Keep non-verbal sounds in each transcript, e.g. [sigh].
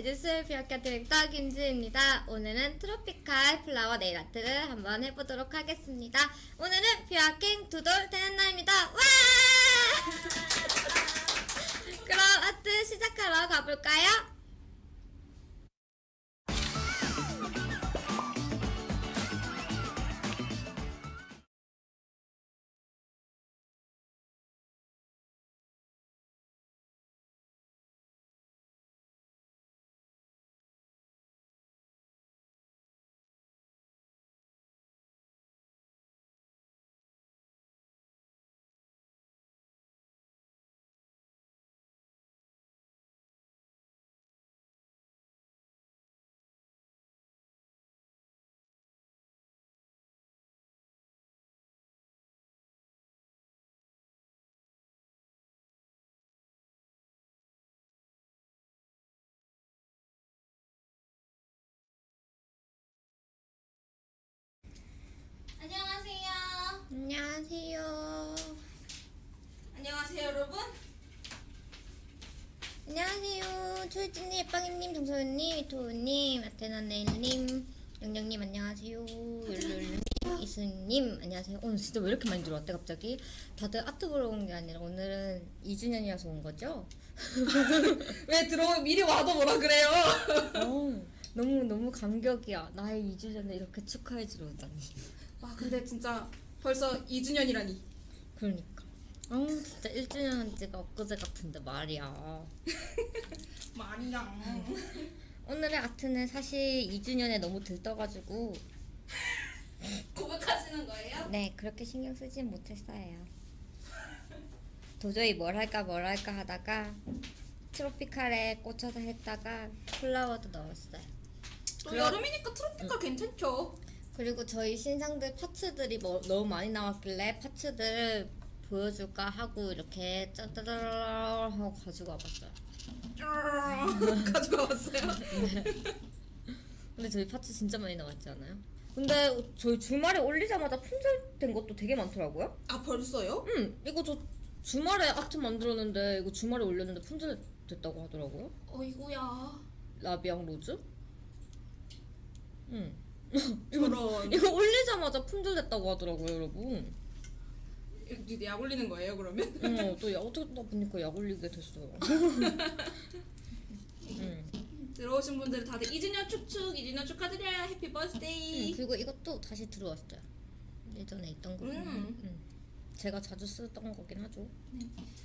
매주술 비어카 디렉터 김지입니다. 오늘은 tropical flower 네일 아트를 한번 해보도록 하겠습니다. 오늘은 비어킹 두돌 되는 날입니다. 와! [laughs] 그럼 아트 시작하러 가볼까요? 안녕하세요. 안녕하세요. 여러분. 안녕하세요. 초이진님, 빵이님, 정소연님, 이토우님, 아테나 네일님, 영영님 안녕하세요. 율룰님, 이수님 안녕하세요. 오늘 진짜 왜 이렇게 많이 들어왔대 갑자기? 다들 아트 보러 온 게 아니라 오늘은 2주년이라서 온 거죠? [laughs] 왜 들어 미리 와도 뭐라 그래요? 어, [laughs] 너무 너무 감격이야. 나의 2주년을 이렇게 축하해 주러 오다니. 와, 근데 진짜 벌써 2주년이라니. 그러니까. 어, 진짜 1주년 한 지가 엊그제 같은데 말이야. [laughs] 말이야. 오늘의 아트는 사실 2주년에 너무 들떠가지고 고백하시는 거예요? 네 그렇게 신경 쓰진 못했어요. 도저히 뭘 할까 뭘 할까 하다가 트로피칼에 꽂혀서 했다가 플라워도 넣었어요. 또 그럼- 여름이니까 트로피카 괜찮죠? 그리고 저희 신상들 파츠들이 뭐 너무 많이 나왔길래 파츠들 보여줄까 하고 이렇게 짜다라라 하고 가지고 와봤어요. [laughs] 가지고 왔어요. 근데 저희 파츠 진짜 많이 나왔지 않아요? 근데 저희 주말에 올리자마자 품절된 것도 되게 많더라고요. 아, 벌써요? 응, 이거 저 주말에 아트 만들었는데 이거 주말에 올렸는데 품절됐다고 하더라고요. 어이구야. 라비앙 로즈? 응. 저런. 이거 올리자마자 품절됐다고 하더라고요, 여러분. 이제 약 올리는 거예요, 그러면? 어, 또 약, 어떻게 나 보니까 약 올리게 됐어요. [laughs] 응. 들어오신 분들 다들 2주년 축축, 2주년 축하드려요. happy 응, birthday. 그리고 이것도 다시 들어왔어요. 예전에 있던 거. 음. 응. 제가 자주 쓰던 거긴 하죠.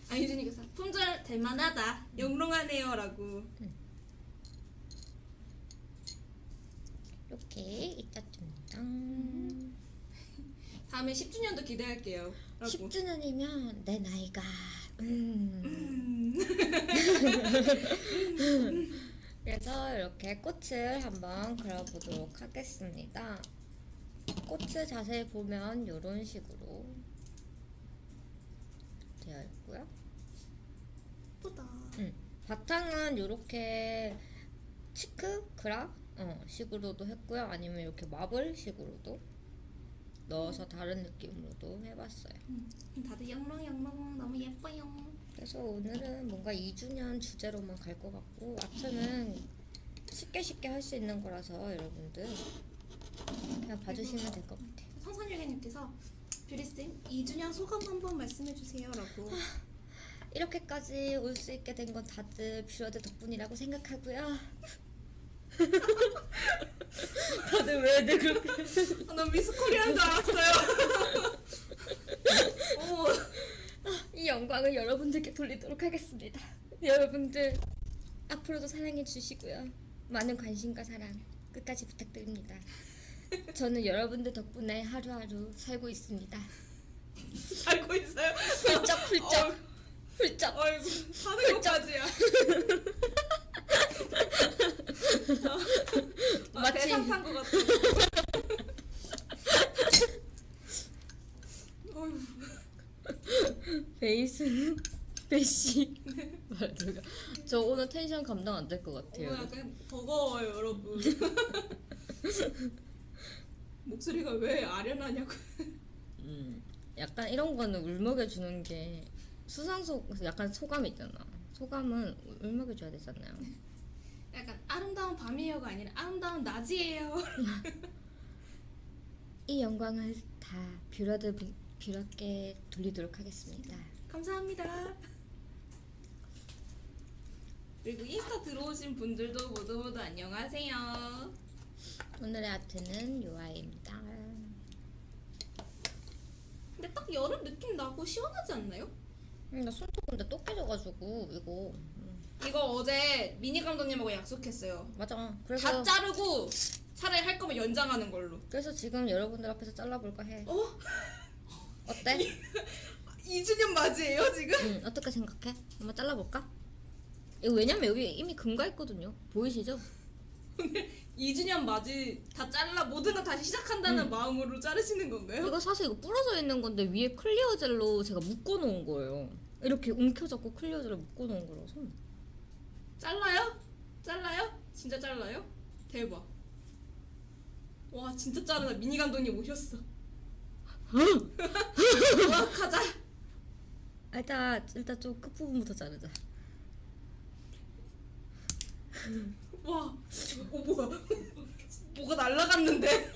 아, 유진이께서 품절 될 만하다. 영롱하네요라고. 이렇게 있다줍니다. [laughs] 다음에 10주년도 기대할게요. 라고. 10주년이면 내 나이가 음. [laughs] 그래서 이렇게 꽃을 한번 그려보도록 하겠습니다. 꽃을 자세히 보면 이런 식으로 되어 있고요. 예쁘다. 음, 바탕은 이렇게 치크 그라 어, 식으로도 했고요. 아니면 이렇게 마블 식으로도 넣어서 다른 느낌으로도 해봤어요. 음, 다들 영롱영롱 너무 예뻐요. 그래서 오늘은 뭔가 2주년 주제로만 갈 것 같고 아트는 쉽게 쉽게 할 수 있는 거라서 여러분들 그냥 봐주시면 될 것 같아요. 성선유개님께서 뷰리쌤 2주년 소감 한번 말씀해주세요 라고. 이렇게까지 올 수 있게 된 건 다들 뷰러드 덕분이라고 생각하고요. [laughs] 다들 왜들 그렇게 아, 난 미스코리아인 줄 알았어요. [laughs] 오, 이 영광을 여러분들께 돌리도록 하겠습니다. 여러분들 앞으로도 사랑해 주시고요. 많은 관심과 사랑 끝까지 부탁드립니다. 저는 여러분들 덕분에 하루하루 살고 있습니다. 알고 있어요. 훌쩍 훌쩍 훌쩍 아이고 사는 것까지야. [laughs] 아, 마치- 대상 탄것 같아. 베이스는 베시 말도가 저 오늘 텐션 감당 안 될것 어, 같아요. 약간 버거워요 여러분. [laughs] 목소리가 왜 아련하냐고. 음, 약간 이런 거는 울먹여 주는 게 수상소 약간 소감 있잖아. 소감은 울먹여 줘야 되잖아요. [laughs] 약간 아름다운 밤이에요가 아니라 아름다운 낮이에요. [laughs] 이 영광을 다 뷰러드 뷰러께 돌리도록 하겠습니다. 감사합니다. 그리고 인스타 들어오신 분들도 모두 모두 안녕하세요. 오늘의 아트는 요아입니다. 근데 딱 여름 느낌 나고 시원하지 않나요? 음, 나 손톱 근데 또 깨져가지고 이거 음, 이거 어제 미니 감독님하고 약속했어요. 맞아. 다 그래서 자르고 차라리 할 거면 연장하는 걸로. 그래서 지금 여러분들 앞에서 잘라볼까 해. 어? 어때? [laughs] 2주년 맞이에요 지금? 응, 어떻게 생각해? 한번 잘라볼까? 이거 왜냐면 여기 이미 금가있거든요. 보이시죠? 2주년 맞이 다 잘라 모든 거 다시 시작한다는 마음으로 자르시는 건가요? 이거 사실 이거 부러져 있는 건데 위에 clear 젤로 제가 묶어놓은 거예요. 이렇게 움켜잡고 clear 젤로 묶어놓은 거라서. 잘라요? 잘라요? 진짜 잘라요? 대박. 와 진짜 자르다 미니 감독님 오셨어. 와 가자. 아, 일단 일단 좀 끝 부분부터 자르자. 와, 어 뭐야? 뭐가 날라갔는데?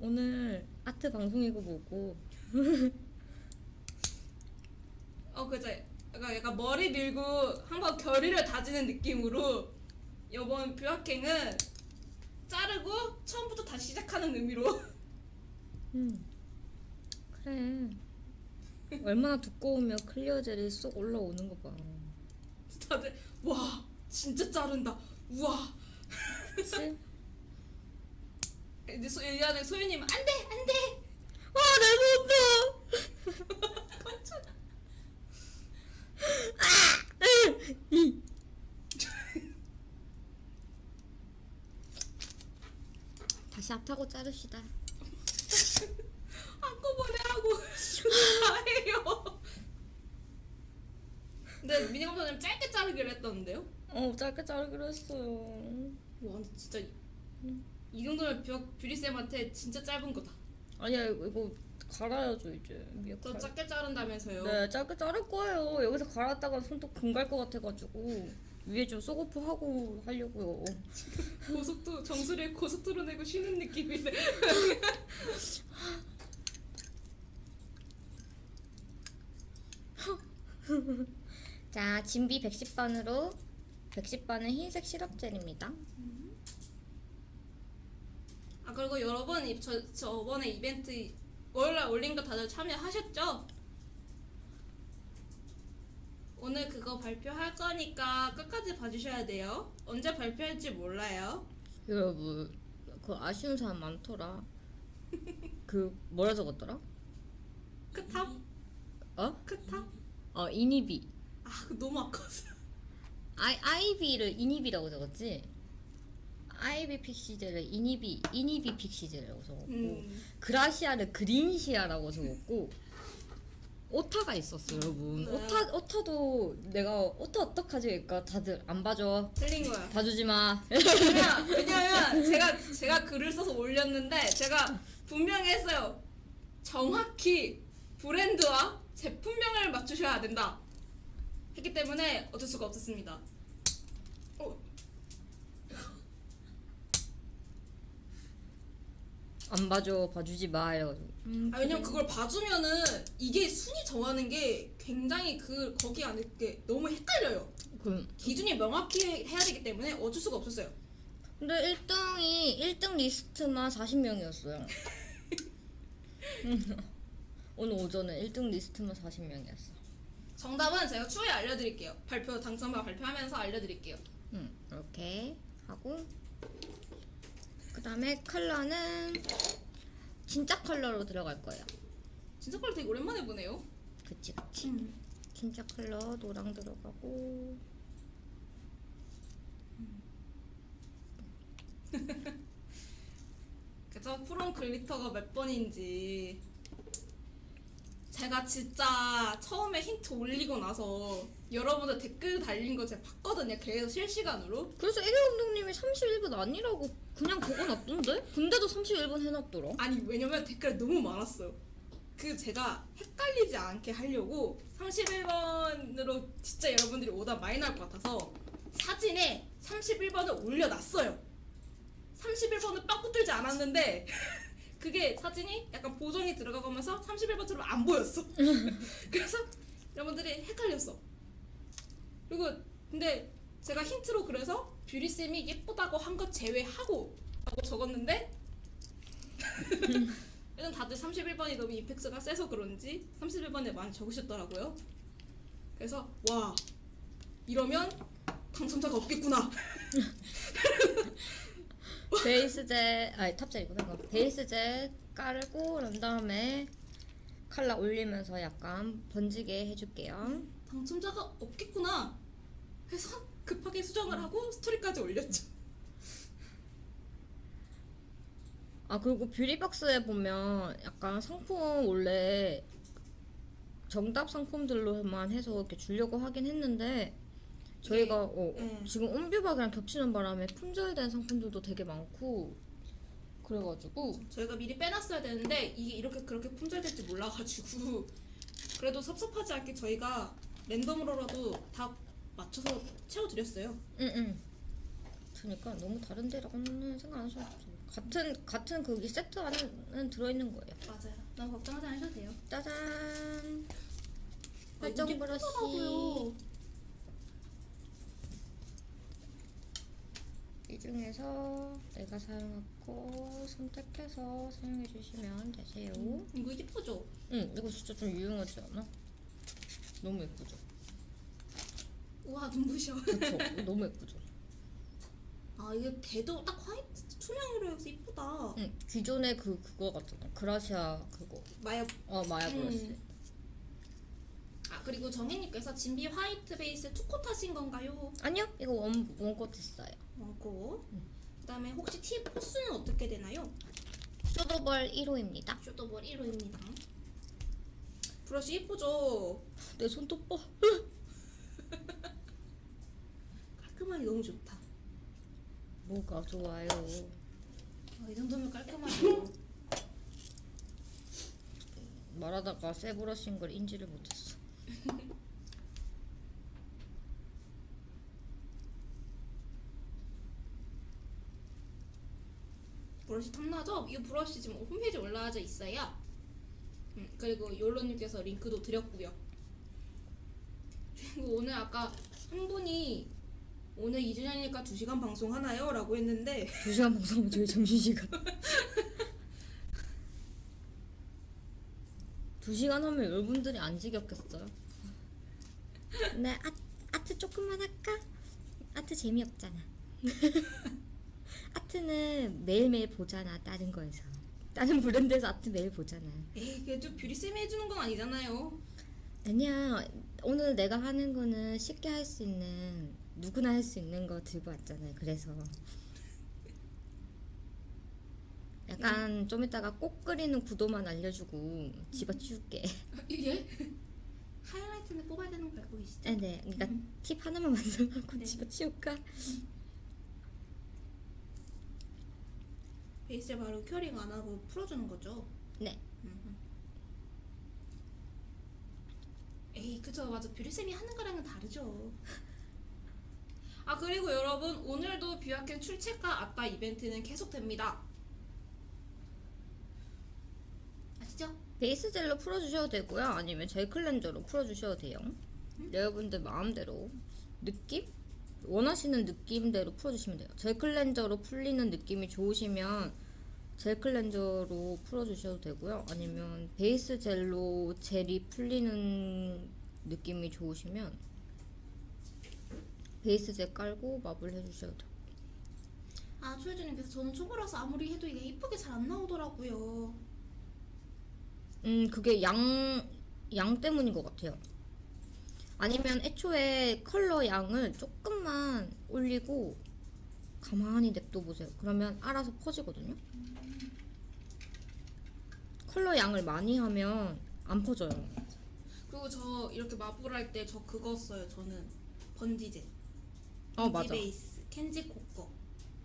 오늘 아트 방송이고 뭐고 어 그죠? 약간, 약간 머리 밀고 한번 결의를 다지는 느낌으로 이번 뷰학행은 자르고 처음부터 다시 시작하는 의미로 음 그래 얼마나 두꺼우면 clear 젤이 쏙 올라오는 거 봐. 다들 와 진짜 자른다. 우와. 그치? 이제 소, 이 안에 소유님 안돼 안돼. 와내 손톱! [laughs] 다시 앞타고 자릅시다. 한꺼번에 하고 다 해요. 근데 미니 감독님 짧게 자르기로 했던데요? 어 짧게 자르기로 했어요. 와 근데 진짜 이- 이 정도면 뷰, 뷰리쌤한테 진짜 짧은 거다. 아니야 이거, 이거 갈아야죠 이제 위에 더 갈. 짧게 자른다면서요? 네 짧게 자를 거예요. 여기서 갈았다가 손톱 금갈 것 같아가지고 위에 좀 soak off 하고 하려고요. [laughs] 고속도 정수리에 고속도로 내고 쉬는 느낌이네. [laughs] 자 진비 110번으로 110번은 흰색 시럽 젤입니다. 아 그리고 여러분 이- 저 저번에 이벤트 월요일 올린 거 다들 참여하셨죠? 오늘 그거 발표할 거니까 끝까지 봐주셔야 돼요. 언제 발표할지 몰라요. 여러분 그 아쉬운 사람 많더라. 그 뭐라 적었더라? 크탑? 어? 크탑? 어 이니비. 아 너무 아까웠어. 아이 아이비를 이니비라고 적었지. 아이비 픽시젤을 이니비 이니비 픽시젤이라고 적었고 음. 그라시아를 그린시아라고 적었고 오타가 있었어 여러분. 네. 오타 오타도 내가 오타 어떡하지? 그러니까 다들 안 봐줘. 틀린 거야. 봐주지 마. 왜냐, [laughs] 왜냐면 제가 제가 글을 써서 올렸는데 제가 분명히 했어요. 정확히 브랜드와 제품명을 맞추셔야 된다. 했기 때문에 어쩔 수가 없었습니다. 안 봐줘. 봐주지 마. 이래가지고. 음, 아, 왜냐면 그걸 봐주면은 이게 순위 정하는 게 굉장히 그 거기 안에 게 너무 헷갈려요. 그럼 기준이 명확히 해야 되기 때문에 어쩔 수가 없었어요. 근데 1등이 1등 리스트만 40명이었어요. [laughs] 오늘 오전에 1등 리스트만 40명이었어. 정답은 제가 추후에 알려드릴게요. 발표 당첨자 발표하면서 알려드릴게요. 응, 이렇게 하고 그 다음에 컬러는 진짜 컬러로 들어갈 거예요. 진짜 걸 되게 오랜만에 보네요. 그치 그치. 음. 진짜 컬러 노랑 들어가고 [laughs] 그죠? 프롬 글리터가 몇 번인지 제가 진짜 처음에 힌트 올리고 나서 여러분들 댓글 달린 거 제가 봤거든요. 계속 실시간으로. 그래서 1위 감독님이 31번 아니라고 그냥 그거 놨던데? 근데도 31번 해놨더라. 아니 왜냐면 댓글 너무 많았어요. 그 제가 헷갈리지 않게 하려고 31번으로 진짜 여러분들이 오답 많이 나올 것 같아서 사진에 31번을 올려놨어요. 31번을 빡 붙들지 않았는데 [laughs] 그게 사진이 약간 보정이 들어가면서 31번처럼 안 보였어. [laughs] 그래서 여러분들이 헷갈렸어. 그리고 근데 제가 힌트로 그래서 뷰리 쌤이 예쁘다고 한 것 제외하고 하고 적었는데 [laughs] 일단 다들 31번이 너무 임팩트가 세서 그런지 31번에 많이 적으셨더라고요. 그래서 와 이러면 당첨자가 없겠구나. [laughs] 베이스젯 아니 탑젤이구나 이거. 베이스젯 깔고 그런 다음에 칼라 올리면서 약간 번지게 해줄게요 당첨자가 없겠구나 해서 급하게 수정을 하고 스토리까지 올렸죠. 아 그리고 뷰리박스에 보면 약간 상품 원래 정답 상품들로만 해서 이렇게 주려고 하긴 했는데 저희가 어, 음. 지금 온뷰박이랑 겹치는 바람에 품절된 상품들도 되게 많고 그래가지고 저희가 미리 빼놨어야 되는데 이게 이렇게 그렇게 품절될지 몰라가지고 그래도 섭섭하지 않게 저희가 랜덤으로라도 다 맞춰서 채워드렸어요. 응응 그러니까 너무 다른 데라고는 생각 안 하셔도 돼요 같은 같은 거기 세트 안에는 들어있는 거예요 맞아요. 너무 걱정하지 않으셔도 돼요. 짜잔 아, 활정 이게 브러쉬. 이 중에서 내가 사용하고 선택해서 사용해 주시면 되세요. 응, 이거 예쁘죠? 이거 진짜 좀 유용하지 않아? 너무 예쁘죠? 우와 눈부셔. 그쵸? 너무 예쁘죠? 아 이게 대도 딱 화이트 투명으로 해서 예쁘다. 응, 기존에 그 그거 같잖아. 그라시아 그거. 마야. 어 브러쉬. 음. 아 그리고 정혜님께서 진비 화이트 베이스 투코 타신 건가요? 아니요, 이거 원 원꽃 있어요. 원고. 그다음에 혹시 티 포스는 어떻게 되나요? 쇼더벌 1호입니다. 쇼더볼 1호입니다. 브러쉬 예쁘죠? 내 손톱 봐. 깔끔하니 너무 좋다. 뭐가 좋아요? 아, 이 정도면 깔끔하죠. 말하다가 새 브러쉬인 걸 인지를 못했어. [laughs] 브러쉬 탐나죠? 이 브러쉬 지금 홈페이지에 올라와져 있어요. 음, 그리고 욜로님께서 링크도 드렸고요. 그리고 오늘 아까 한 분이 오늘 2주년이니까 2시간 방송 하나요? 라고 했는데 2시간 방송하면 저희 점심시간 2시간 하면 여러분들이 안 지겹겠어요? 네 아, 아트 조금만 할까? 아트 재미없잖아 [laughs] 아트는 매일매일 보잖아 다른 거에서 다른 브랜드에서 아트 매일 보잖아 에이 좀 뷰리쌤이 해주는 건 아니잖아요. 아니야 오늘 내가 하는 거는 쉽게 할 수 있는 누구나 할 수 있는 거 들고 왔잖아요 그래서 약간 좀 이따가 꽃 그리는 구도만 알려주고 집어치울게 예? 하이라이트는 뽑아야 되는 거 알고 계시죠? 네, 네 그러니까 팁 하나만 [laughs] 완성하고 네. 집어치울까 베이스를 바로 curing 안 하고 풀어주는 거죠? 네 음. 에이 그죠 맞아 뷰리쌤이 하는 거랑은 다르죠 [laughs] 아 그리고 여러분 오늘도 뷰아캔 출첵과 아빠 이벤트는 계속됩니다. 아시죠? 베이스 젤로 풀어주셔도 되고요. 아니면 젤 클렌저로 풀어주셔도 돼요. 여러분들 마음대로 느낌? 원하시는 느낌대로 풀어주시면 돼요. 젤 클렌저로 풀리는 느낌이 좋으시면 젤 클렌저로 풀어주셔도 되고요. 아니면 베이스 젤로 젤이 풀리는 느낌이 좋으시면 베이스 젤 깔고 marble 해주셔도 돼요 아 초혜주님께서 저는 초보라서 아무리 해도 이게 이쁘게 잘 안 나오더라고요 음 그게 양, 양 때문인 것 같아요. 아니면 애초에 컬러 양을 조금만 올리고 가만히 냅둬 보세요. 그러면 알아서 퍼지거든요. 컬러 양을 많이 하면 안 퍼져요. 그리고 저 이렇게 마블 할때 저 그거 써요 저는 번지젤 어 맞아. 베이스 켄지 코꺼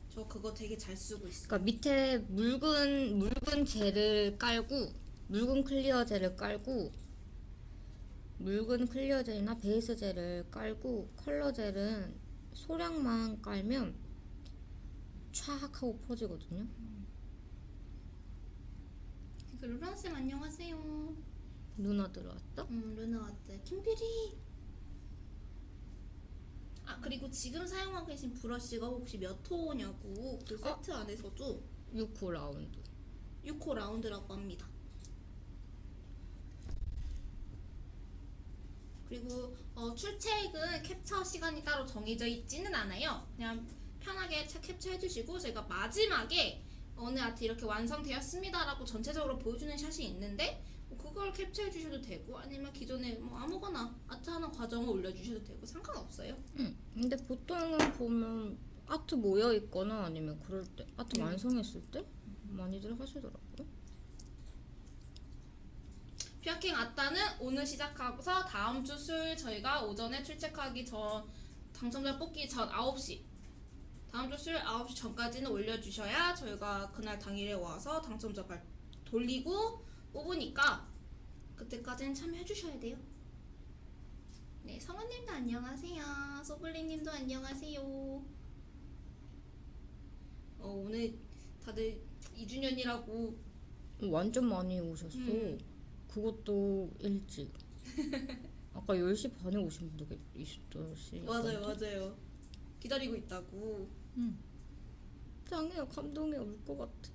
저 그거 되게 잘 쓰고 있어요 그러니까 밑에 묽은 묽은 젤을 깔고 묽은 clear 젤을 깔고 묽은 clear 젤이나 베이스 젤을 깔고 컬러 젤은 소량만 깔면 촥 하고 퍼지거든요. 그 루나 쌤 안녕하세요. 누나 들어왔다? 음 루나 왔대. 김필이. 아 그리고 지금 사용하고 계신 브러쉬가 혹시 몇 호냐고 그 세트 안에서도 6호 라운드. 6호 라운드라고 합니다. 그리고 어, 출첵은 캡처 시간이 따로 정해져 있지는 않아요. 그냥 편하게 차- 캡처해 주시고 저희가 마지막에 어느 아트 이렇게 완성되었습니다 라고 전체적으로 보여주는 샷이 있는데 뭐 그걸 캡처해 주셔도 되고 아니면 기존에 뭐 아무거나 아트 하는 과정을 올려주셔도 되고 상관없어요. 응. 근데 보통은 보면 아트 모여 있거나 아니면 그럴 때 아트 음. 완성했을 때 많이들 하시더라고요. 뷰아킹 아따는 오늘 시작하고서 다음 주 수요일 저희가 오전에 출첵하기 전 당첨자 뽑기 전 9시 다음 주 수요일 9시 전까지는 올려주셔야 저희가 그날 당일에 와서 당첨자 발 돌리고 뽑으니까 그때까지는 참여해주셔야 돼요. 네, 성원님도 안녕하세요. 소블리님도 안녕하세요. 어, 오늘 다들 2주년이라고 완전 많이 오셨어. 음. 그것도 일찍. [laughs] 아까 10시 반에 오신 분도 있었시. 맞아요, 맞아요. 기다리고 있다고. 짱해요. 감동해. 울 것 같아.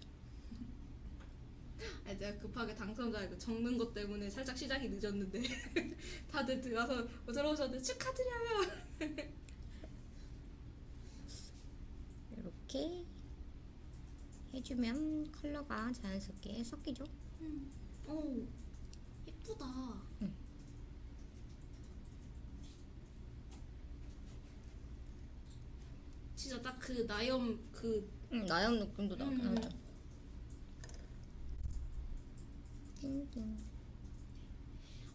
[laughs] 아, 제가 급하게 당첨자 이거 적는 것 때문에 살짝 시작이 늦었는데 [laughs] 다들 들어와서 들어오셨는데 축하드려요. [laughs] 이렇게 해주면 컬러가 자연스럽게 섞이죠. 오, 예쁘다. 응. 진짜 딱 그 나염 그 응, 나염 느낌도 나긴 음. 하죠.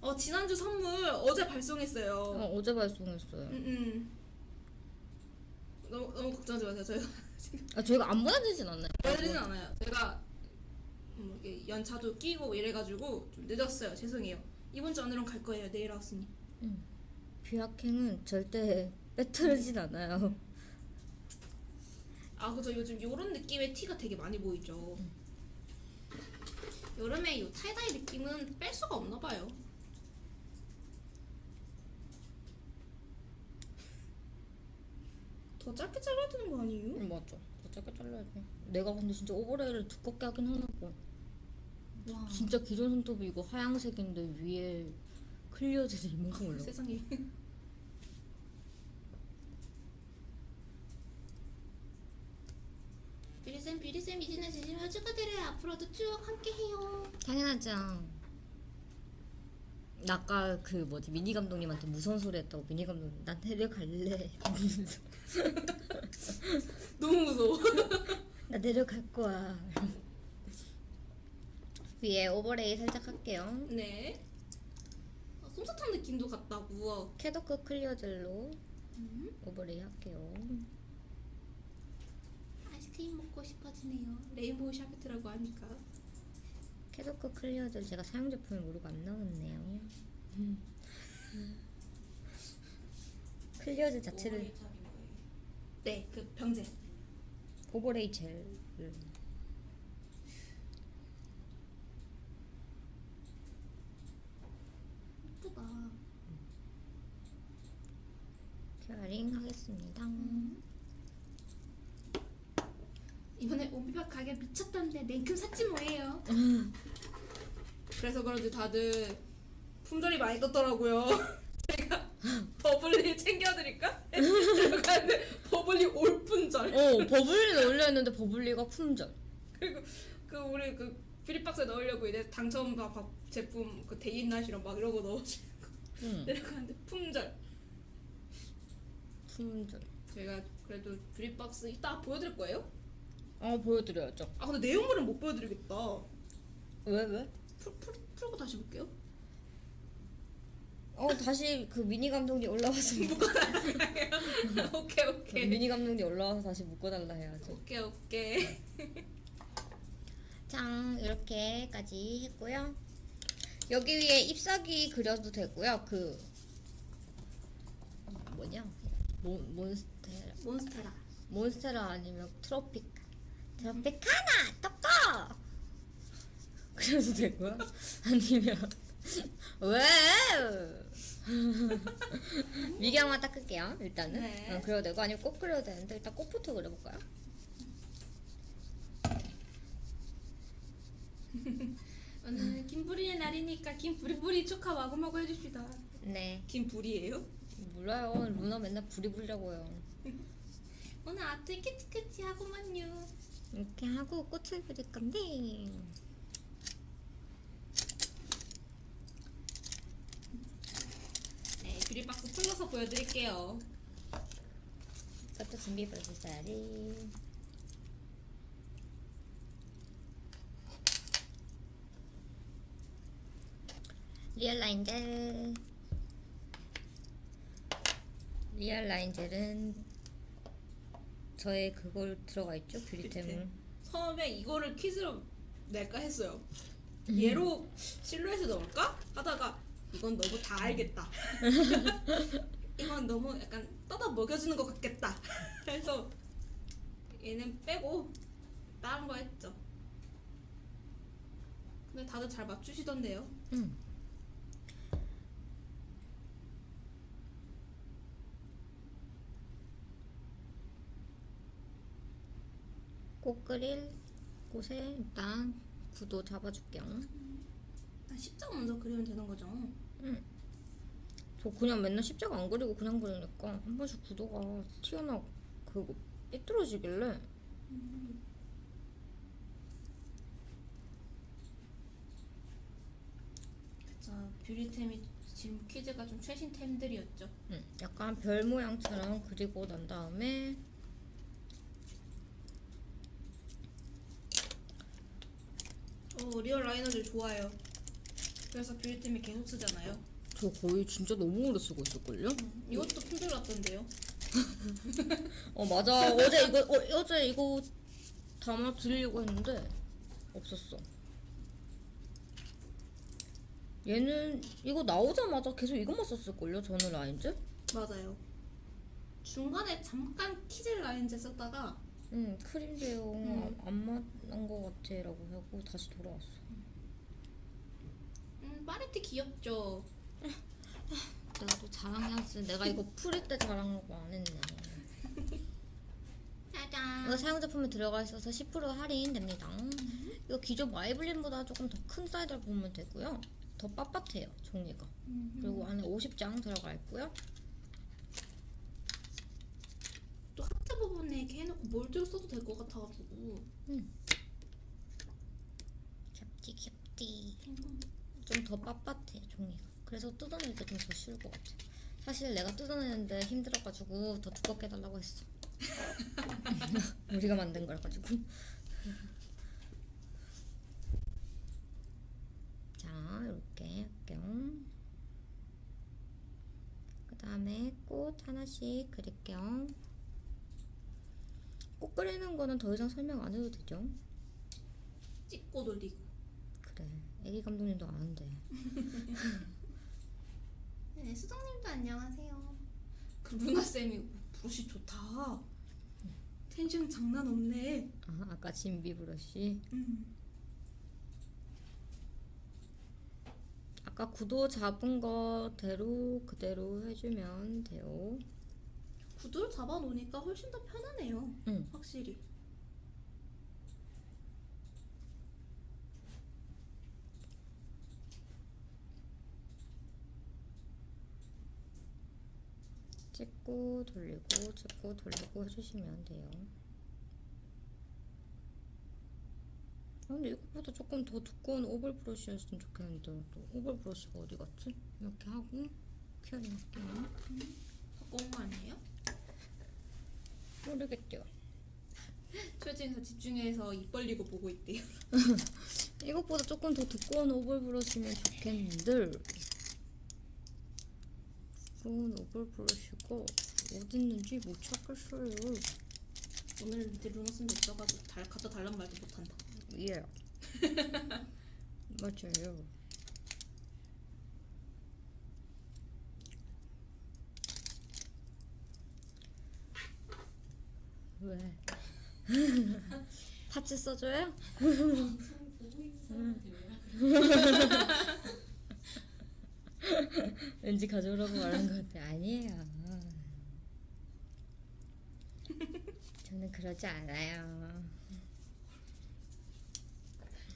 어, 지난주 선물 어제 발송했어요. 어, 어제 발송했어요. 음, 음. 너무 너무 걱정하지 마세요. 저희가 [laughs] 아, 저희가 안 보내드리진 않나요? 보여드리진 않아요. 제가 음, 이게 연차도 끼고 이래가지고 좀 늦었어요. 죄송해요. 이번 주 안으로는 갈 거예요. 내일 아웃으니. 뷰아킹은 절대 빼뜨리진 않아요. 아 그죠 요즘 요런 느낌의 티가 되게 많이 보이죠 여름에 요 tie-dye 느낌은 뺄 수가 없나 봐요 더 짧게 잘라야 되는 거 아니에요? 응, 맞죠. 더 짧게 잘라야지. 내가 근데 진짜 overlay를 두껍게 하긴 하나 봐. 와 진짜 기존 손톱이 이거 하얀색인데 위에 clear gel이 이만큼 올라. 세상에 뷰리쌤 뷰리쌤 이진아 지지마 축하드려요 앞으로도 쭉 함께해요 당연하죠. 나 아까 그 뭐지 미니 감독님한테 무서운 소리 했다고 미니 감독님 난 내려갈래. 이러면서 너무 무서워 [laughs] 나 내려갈 거야. 위에 overlay 살짝 할게요. 네 아, 솜사탕 느낌도 같다고 캐더크 clear gel로 음. overlay 할게요. 아이스크림 먹고 싶어지네요. rainbow sherbet이라고 하니까. 캐더크 clear gel 제가 사용 제품을 모르고 안 나왔네요. [laughs] clear gel 자체를 네, 그 병젤. overlay gel. 예쁘다. curing 하겠습니다. 이번에 온비박 가격 미쳤던데 냉큼 샀지 뭐예요. 그래서 그런지 다들 품절이 많이 떴더라고요. [laughs] 제가 버블리 챙겨드릴까? 근데 버블리 all 품절. 어 버블리 올려 있는데 버블리가 품절. 그리고 그 우리 그 뷰리박스에 넣으려고 이제 당첨 밥 제품 그 데이나시랑 막 이런 거 넣어주고 응. 내려가는데 품절. 품절. 제가 그래도 뷰리박스 이따 보여드릴 거예요? 어 보여드려야죠. 아 근데 내용물은 못 보여드리겠다. 왜 왜? 풀, 풀, 풀고 다시 볼게요. 어 다시 그 미니 감독이 올라와서 [laughs] [laughs] 오케이 오케이 미니 감독이 올라와서 다시 묶어달라 해야죠. 오케이 오케이. [laughs] 짱 이렇게까지 했고요. 여기 위에 잎사귀 그려도 되고요. 그 뭐냐? 몬 몬스테라 몬스테라. 몬스테라 아니면 트로피 카 트로피카나 떡거 그려도 되고요. 아니면 [laughs] 왜 [laughs] 미경만 닦을게요. 일단은 네. 어, 그려도 되고 아니면 꽃 그려도 되는데 일단 꽃부터 그려볼까요? [laughs] 오늘 김부리의 날이니까 김부리부리 축하 마구마구 해줍시다. 네 김부리예요? 몰라요. 루나 맨날 부리 부리려고요. 오늘 아트 키치키치 하고만요. 이렇게 하고 꽃을 그릴 건데 네, 뷰리박스 풀러서 보여드릴게요. 이것도 준비해 주셔야지. 리얼 라인 젤 리얼 라인 젤은 저의 그걸 들어가 있죠 뷰리템을 뷰리템. 처음에 이거를 퀴즈로 낼까 했어요. 얘로 실루엣을 넣을까? 하다가 이건 너무 다 알겠다. [laughs] 이건 너무 약간 떠다 먹여주는 것 같겠다. [laughs] 그래서 얘는 빼고 다른 거 했죠. 근데 다들 잘 맞추시던데요. 응. 꽃 그릴 곳에 일단 구도 잡아줄게요. 일단 십자 먼저 그리면 되는 거죠. 저 그냥 맨날 십자가 안 그리고 그냥 그리니까 한 번씩 구도가 튀어나 그거 삐뚤어지길래 그쵸. 뷰리템이 지금 퀴즈가 좀 최신 템들이었죠. 음, 약간 별 모양처럼 그리고 난 다음에 어, 리얼 라이너들 좋아요. 그래서 뷰리템이 계속 쓰잖아요. 저 거의 진짜 너무 오래 쓰고 있을걸요? 이것도 힘들었던데요. [laughs] 어 맞아 어제 이거 어, 어제 이거 담아 드리려고 했는데 없었어. 얘는 이거 나오자마자 계속 이것만 썼을걸요? 저는 라인즈? 맞아요. 중간에 잠깐 키즈 라인즈 썼다가 응 크림 제형 음. 안 맞는 것 같아 라고 하고 다시 돌아왔어. 음, 파레트 귀엽죠. 내가 또 자랑해야지. 내가 이거 풀일 때 자랑하고 안 했네. [laughs] 짜잔. 이거 사용 제품에 들어가 있어서 10% 할인됩니다. 이거 기존 마이블린보다 조금 더 큰 사이즈를 보면 되고요. 더 빳빳해요 종이가. 그리고 안에 50장 들어가 있고요. 또 부분에 이렇게 해놓고 몰드로 써도 될 것 같아가지고. 겹티 겹티. 좀더 빳빳해 종이가. 그래서 뜯어낼 때 좀 더 쉬울 것 같아. 사실 내가 뜯어내는데 힘들어가지고 더 두껍게 해달라고 했어. [laughs] 우리가 만든 걸 가지고. [laughs] 자, 이렇게 할게요. 그 다음에 꽃 하나씩 그릴게요. 꽃 그리는 거는 더 이상 설명 안 해도 되죠? 찍고 돌리고. 그래, 애기 감독님도 아는데. [laughs] 네, 수정님도 안녕하세요. 그 루나 쌤이 브러쉬 좋다. 텐션 장난 없네. 아, 아까 진비 브러쉬. 음. 아까 구도 잡은 거대로 그대로 해주면 돼요. 구두를 잡아놓으니까 훨씬 더 편하네요. 응. 확실히. 찍고 돌리고 찍고 돌리고 해주시면 돼요. 아, 근데 이것보다 조금 더 두꺼운 oval brush였으면 좋겠는데 또 oval brush가 어디 갔지? 이렇게 하고 curing 할게요. 바꿔온 거 아니에요? 모르겠죠. 초진에서 집중해서 입 벌리고 보고 있대요. [laughs] 이것보다 조금 더 두꺼운 oval brush면 좋겠는데 두꺼운 오벌 브러쉬가 어디 있는지 못 찾겠어요. 오늘 밑에 루나 쌤도 있어가지고 달, 갖다 달란 말도 못한다. 예. [laughs] 맞아요. 왜? [laughs] 파츠 써줘요? [laughs] 왠지 가져오라고 말한 것 같아. 아니에요. 저는 그러지 않아요.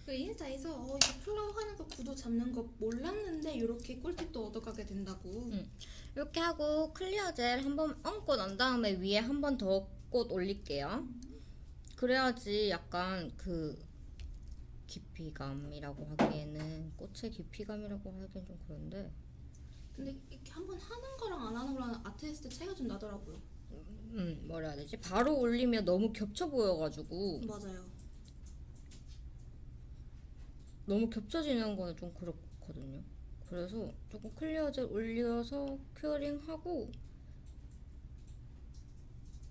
그 인스타에서 어 이거 flow 하는 거 구도 잡는 거 몰랐는데 이렇게 꿀팁도 얻어가게 된다고. 응. 이렇게 하고 clear gel 한 번 얹고 난 다음에 위에 한 번 더 꽃 올릴게요. 그래야지 약간 그 깊이감이라고 하기에는 꽃의 깊이감이라고 하기엔 좀 그런데 근데 이렇게 한 번 하는 거랑 안 하는 거랑 때 차이가 좀 나더라고요. 음 뭐라 해야 되지? 바로 올리면 너무 겹쳐 보여가지고 맞아요. 너무 겹쳐지는 거는 좀 그렇거든요. 그래서 조금 clear gel 올려서 curing하고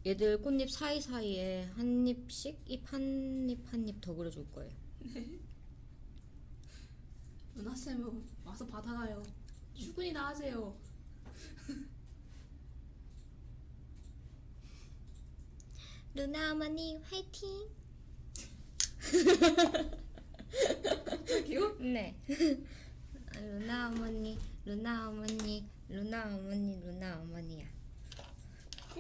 얘들 꽃잎 사이사이에 한 잎씩 잎 한 잎 한 잎 더 그려줄 거예요. 누나 쌤은 와서 받아가요. 출근이나 하세요. [laughs] 루나 어머니 화이팅! 저기요? [laughs] 네. [laughs] 아, 루나 어머니, 루나 어머니, 루나 어머니, 루나 어머니야.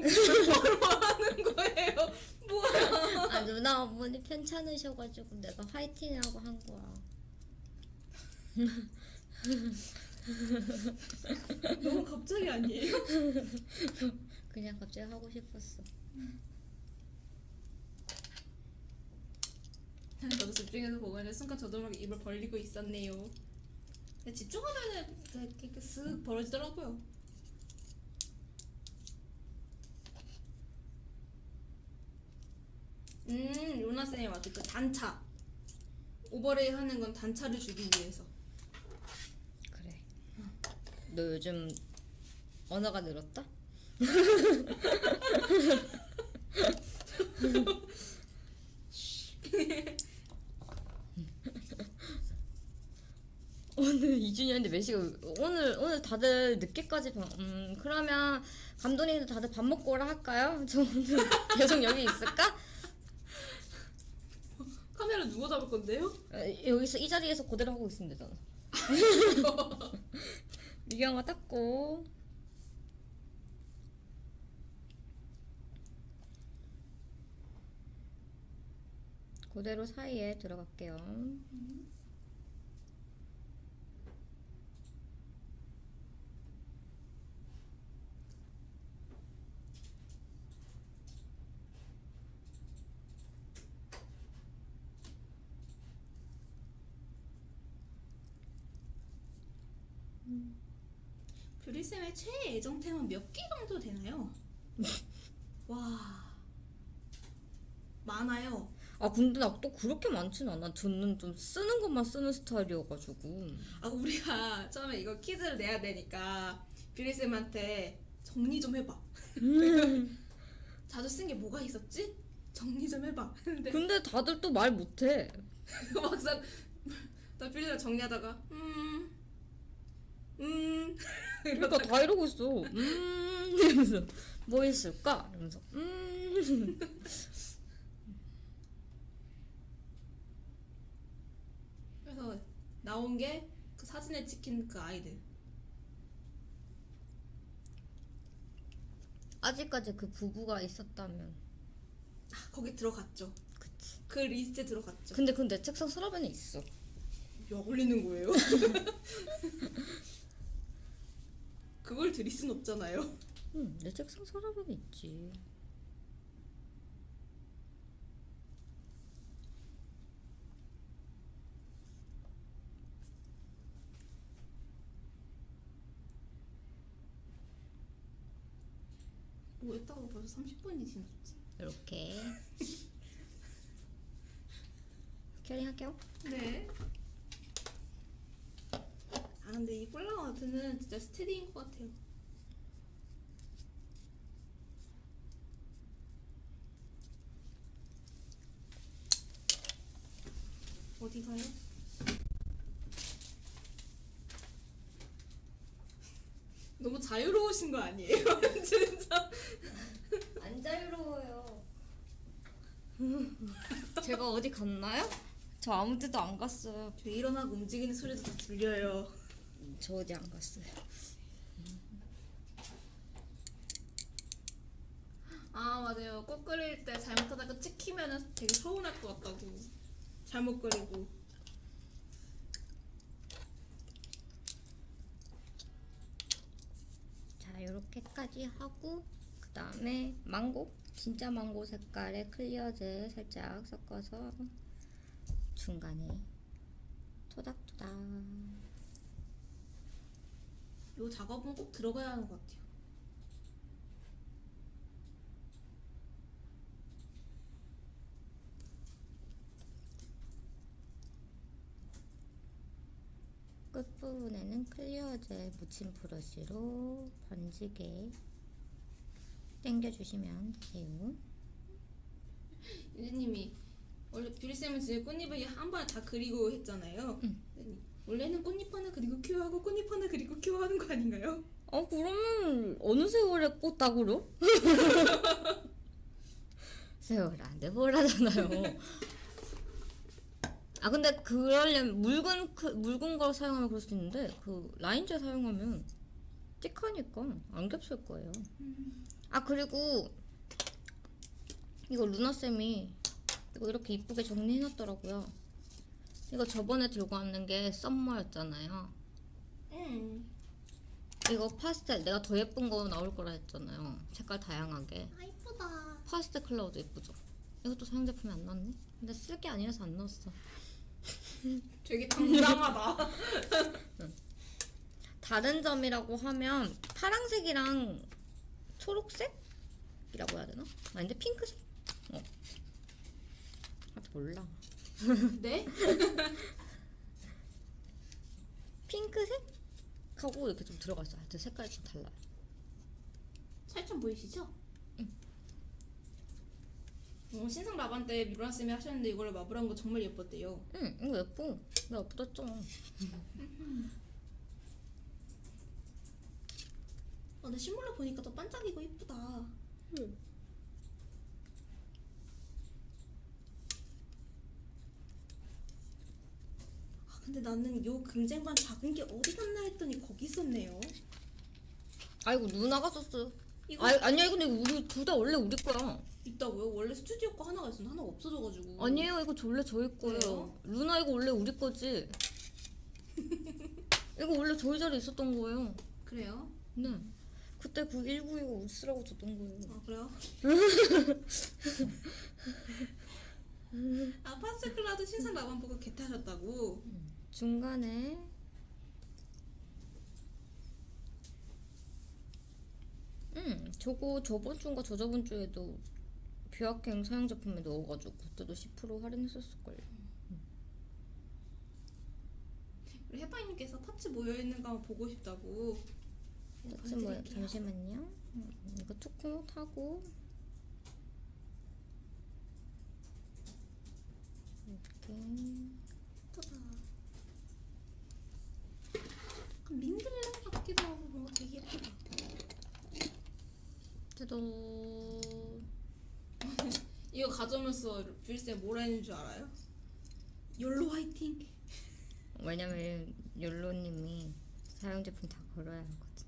하는 거예요. 뭐야? 아 누나 어머니 편찮으셔가지고 내가 화이팅하고 한 거야. 너무 갑자기 아니에요? 그냥 갑자기 하고 싶었어. 저도 집중해서 보고 있는데 순간 저도 모르게 입을 벌리고 있었네요. 근데 집중하면은 이렇게 쓱 벌어지더라고요. 음, 로나 쌤이 맞죠. 그 단차. 오버레이 하는 건 단차를 주기 위해서. 그래. 너 요즘 언어가 늘었다? 오늘 2주년인데 몇 시간 오늘 오늘 다들 늦게까지 방, 음 그러면 감독님도 다들 밥 먹고 오라 할까요? 저 오늘 [laughs] 계속 여기 있을까? 카메라 누가 잡을 건데요? 어, 여기서 이 자리에서 그대로 하고 있으면 되잖아. 미경아 닦고. 그대로 사이에 들어갈게요. 뷰리쌤의 최애 애정템은 몇 개 정도 되나요? [laughs] 와 많아요. 아 근데 나 또 그렇게 많진 않아. 저는 좀 쓰는 것만 쓰는 스타일이어가지고. 아 우리가 처음에 이거 퀴즈를 내야 되니까 뷰리쌤한테 정리 좀 해봐. [laughs] 자주 쓴 게 뭐가 있었지? 정리 좀 해봐. [laughs] 근데 근데 다들 또 말 못해. 막상 나 뷰리쌤 정리하다가 음. 음 [laughs] 그러니까 다 이러고 있어. 음 이러면서 뭐 있을까? 이러면서 음. [laughs] 그래서 나온 게 그 사진에 찍힌 그 아이들 아직까지 그 부부가 있었다면. 아, 거기 들어갔죠. 그치. 그 리스트에 들어갔죠. 근데 내 책상 서랍에는 있어. 약 올리는 거예요? [laughs] 그걸 드릴 순 없잖아요. 응, 내 책상 서랍에는 있지. 뭐 했다고 벌써 30분이 지났지? 이렇게. [laughs] curing 할게요. 네. 아 근데 이 flower art는 진짜 steady인 것 같아요. 어디 가요? [laughs] 너무 자유로우신 거 아니에요? [laughs] 진짜. 안 자유로워요. [laughs] 제가 어디 갔나요? 저 아무 데도 안 갔어요. 저 일어나고 움직이는 소리도 다 들려요. 저 어디 안 갔어요. 아 맞아요. 꽃 그릴 때 잘못하다가 찍히면은 되게 서운할 것 같다고. 잘못 그리고. 자, 요렇게까지 하고 그 다음에 망고 진짜 망고 색깔의 클리어젤 살짝 섞어서 중간에 토닥토닥 요 작업은 꼭 들어가야 하는 것 같아요. 끝부분에는 clear gel 묻힌 브러쉬로 번지게 당겨주시면 돼요. 유진님이 원래 뷰리쌤은 진짜 꽃잎을 한 번에 다 그리고 했잖아요. 응. 원래는 꽃잎 하나 그리고 cure하고 꽃잎 하나 그리고 cure하는 거 아닌가요? 어 그러면 어느 세월에 꽃다 그려? 세월 안 돼버라잖아요. 아 근데 그러려면 묽은 크- 묽은 걸 사용하면 그럴 수 있는데 그 라인젤 사용하면 띡하니까 안 겹칠 거예요. 아 그리고 이거 루나 쌤이 이거 이렇게 이쁘게 정리해놨더라고요. 이거 저번에 들고 왔는 게 썸머였잖아요. 응. 이거 파스텔 내가 더 예쁜 거 나올 거라 했잖아요. 색깔 다양하게. 아 이쁘다. 파스텔 컬러도 예쁘죠. 이것도 사용 제품이 안 나왔네. 근데 쓸 게 아니라서 안 넣었어. [laughs] 되게 당당하다. [laughs] 다른 점이라고 하면 파랑색이랑 초록색이라고 해야 되나? 아닌데 핑크색? 어. 아 몰라. 네? [laughs] 핑크색 하고 이렇게 좀 들어가 있어요. 하여튼 색깔이 좀 달라요. 살점 보이시죠? 어, 신상 라반 때 미로라 쌤이 하셨는데 이걸로 마블한 거 정말 예뻤대요. 응, 이거 예뻐. 나 예쁘다. 아, 근데 실물로 보니까 더 반짝이고 예쁘다. 아, 근데 나는 요 금쟁반 작은 게 어디 갔나 했더니 거기 있었네요. 아이고 누나가 썼어. 이거 아 아니야 근데 우리 둘 다 원래 우리 거야. 있다고요? 원래 스튜디오 거 하나가 있었는데 하나가 없어져가지고. 아니에요 이거 원래 저희 거예요. 그래요? 루나 이거 원래 우리 거지. [laughs] 이거 원래 저희 자리에 있었던 거예요. 그래요? 네. 그때 그 1925 쓰라고 줬던 거예요. 아 그래요? [laughs] 아 파스클라도 신상 라반 보고 개 타셨다고. 중간에 음 저거 저번 주인가 저저번 주에도 뷰아행 사용 제품에 넣어가지고 그때도 10% 할인했었을걸요. 우리 해파이님께서 파츠 모여 있는 거 보고 싶다고. 같이 뭐 보여드릴게요. 잠시만요. 음, 이거 투쿠 타고 이렇게 예쁘다. 약간 민들레 같기도 하고 뭔가 되게 예쁘다. 뜯어 이거 가져오면서 뷰리쌤 뭐라 했는 줄 알아요? 욜로 화이팅! 왜냐면 욜로님이 사용 제품 다 걸어야 하거든.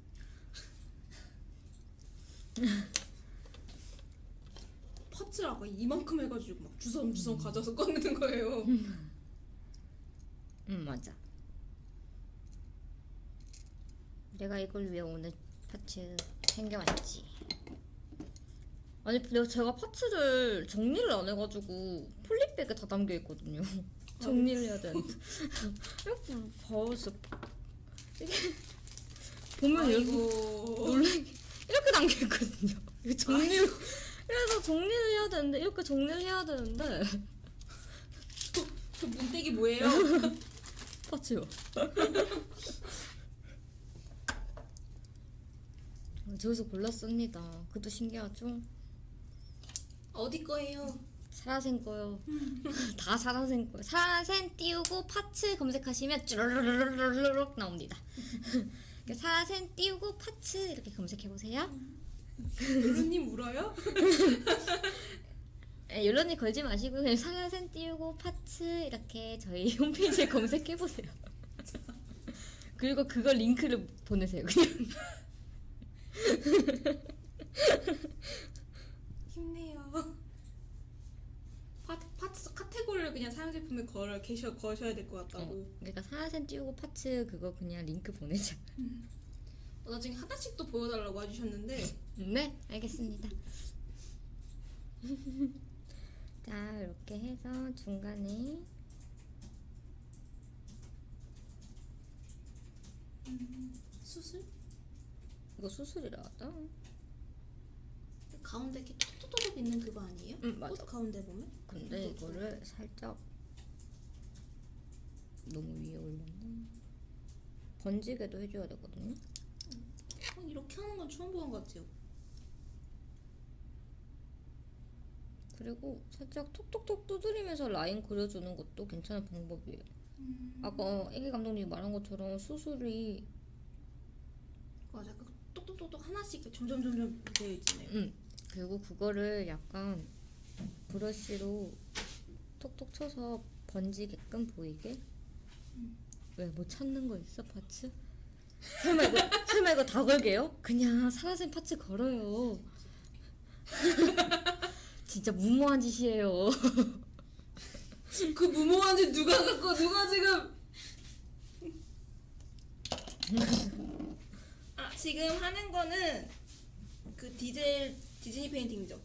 파츠라고 [laughs] 이만큼 해가지고 막 주섬주섬 가져서 꺼내는 거예요. 응 맞아. 내가 이걸 위해 오늘 파츠 챙겨왔지. 아니 내가 제가 파츠를 정리를 안 해가지고 폴리백에 다 담겨 있거든요. [laughs] 정리를 해야 되는데 [laughs] 이렇게 봐요 진짜 이게 보면 이렇게 아이고. 놀래게 이렇게 담겨 있거든요. 이거 정리 를 그래서 정리를 해야 되는데 이렇게 정리를 해야 되는데 저 문대기 뭐예요? [laughs] 파츠요. 저기서 골랐습니다. 그것도 신기하죠? 어디 거예요? 사라센 거요. [laughs] 다 사라센 거요. 사라센 띄우고 파츠 검색하시면 쭈르르르르륵 나옵니다. 사라센 띄우고 파츠 이렇게 검색해 보세요. 욜로님 울어요? [laughs] 에, 연론이 걸지 마시고 그냥 상하센 띄우고 파츠 이렇게 저희 홈페이지에 [laughs] 검색해 보세요. 그리고 그거 링크를 보내세요. 그냥 힘내요. 파, 파츠 카테고리를 그냥 사용 제품에 걸어 계셔 거셔야 될 것 같다고. 어, 그러니까 상하센 띄우고 파츠 그거 그냥 링크 보내자. 어, 나중에 하나씩 또 보여달라고 해주셨는데 네, 알겠습니다. [laughs] 자, 이렇게 해서 중간에 수술 이거 수술이라 하다. 가운데 이렇게 톡톡톡 있는 그거 아니에요? 응, 맞아. 꽃 가운데 보면? 근데 이거를 살짝 너무 위에 올렸나? 번지게도 해줘야 되거든요. 어, 이렇게 하는 건 처음 보는 것 같아요. 그리고 살짝 톡톡톡 두드리면서 라인 그려주는 것도 괜찮은 방법이에요. 아까 애기 감독님이 말한 것처럼 수술이 맞아, 그 똑똑똑똑 하나씩 이렇게 점점 점점 되어 있잖아요. 음 그리고 그거를 약간 브러쉬로 톡톡 쳐서 번지게끔 보이게 왜뭐 찾는 거 있어 파츠? 설마 이거 설마 이거 다 걸게요? 그냥 사라진 파츠 걸어요. [laughs] 진짜 무모한 짓이에요. 그 무모한지 누가 갖고 누가 지금? [laughs] 아 지금 하는 거는 그 디젤 디즈니 페인팅이죠.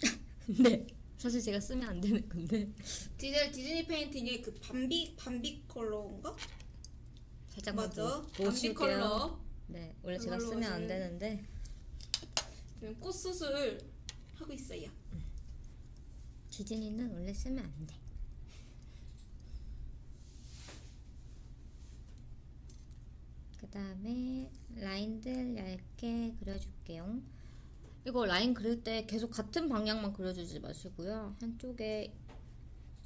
[laughs] 네. 사실 제가 쓰면 안 되는 건데 디젤 디즈니 페인팅의 그 밤비 밤비 컬러인가? 살짝만 맞아. 보- 밤비. 컬러. 네, 원래 제가 쓰면 안 되는데 지금 꽃 수술 하고 있어요. 디즈니는 원래 쓰면 안 돼. 그 다음에 라인들 얇게 그려줄게요. 이거 라인 그릴 때 계속 같은 방향만 그려주지 마시고요. 한쪽에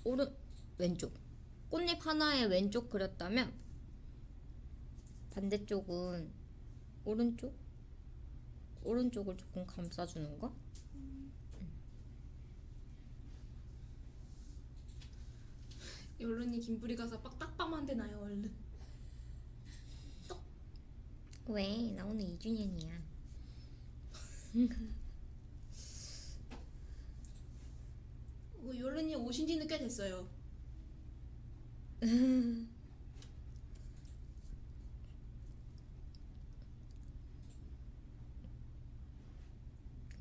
오른 왼쪽 꽃잎 하나에 왼쪽 그렸다면 반대쪽은 오른쪽 오른쪽을 조금 감싸주는 거. 여론이 김부리 가서 빡딱밤한 대 나요 얼른. 왜? 나 오늘 2주년이야. 어, 여론이 오신 지는 꽤 됐어요.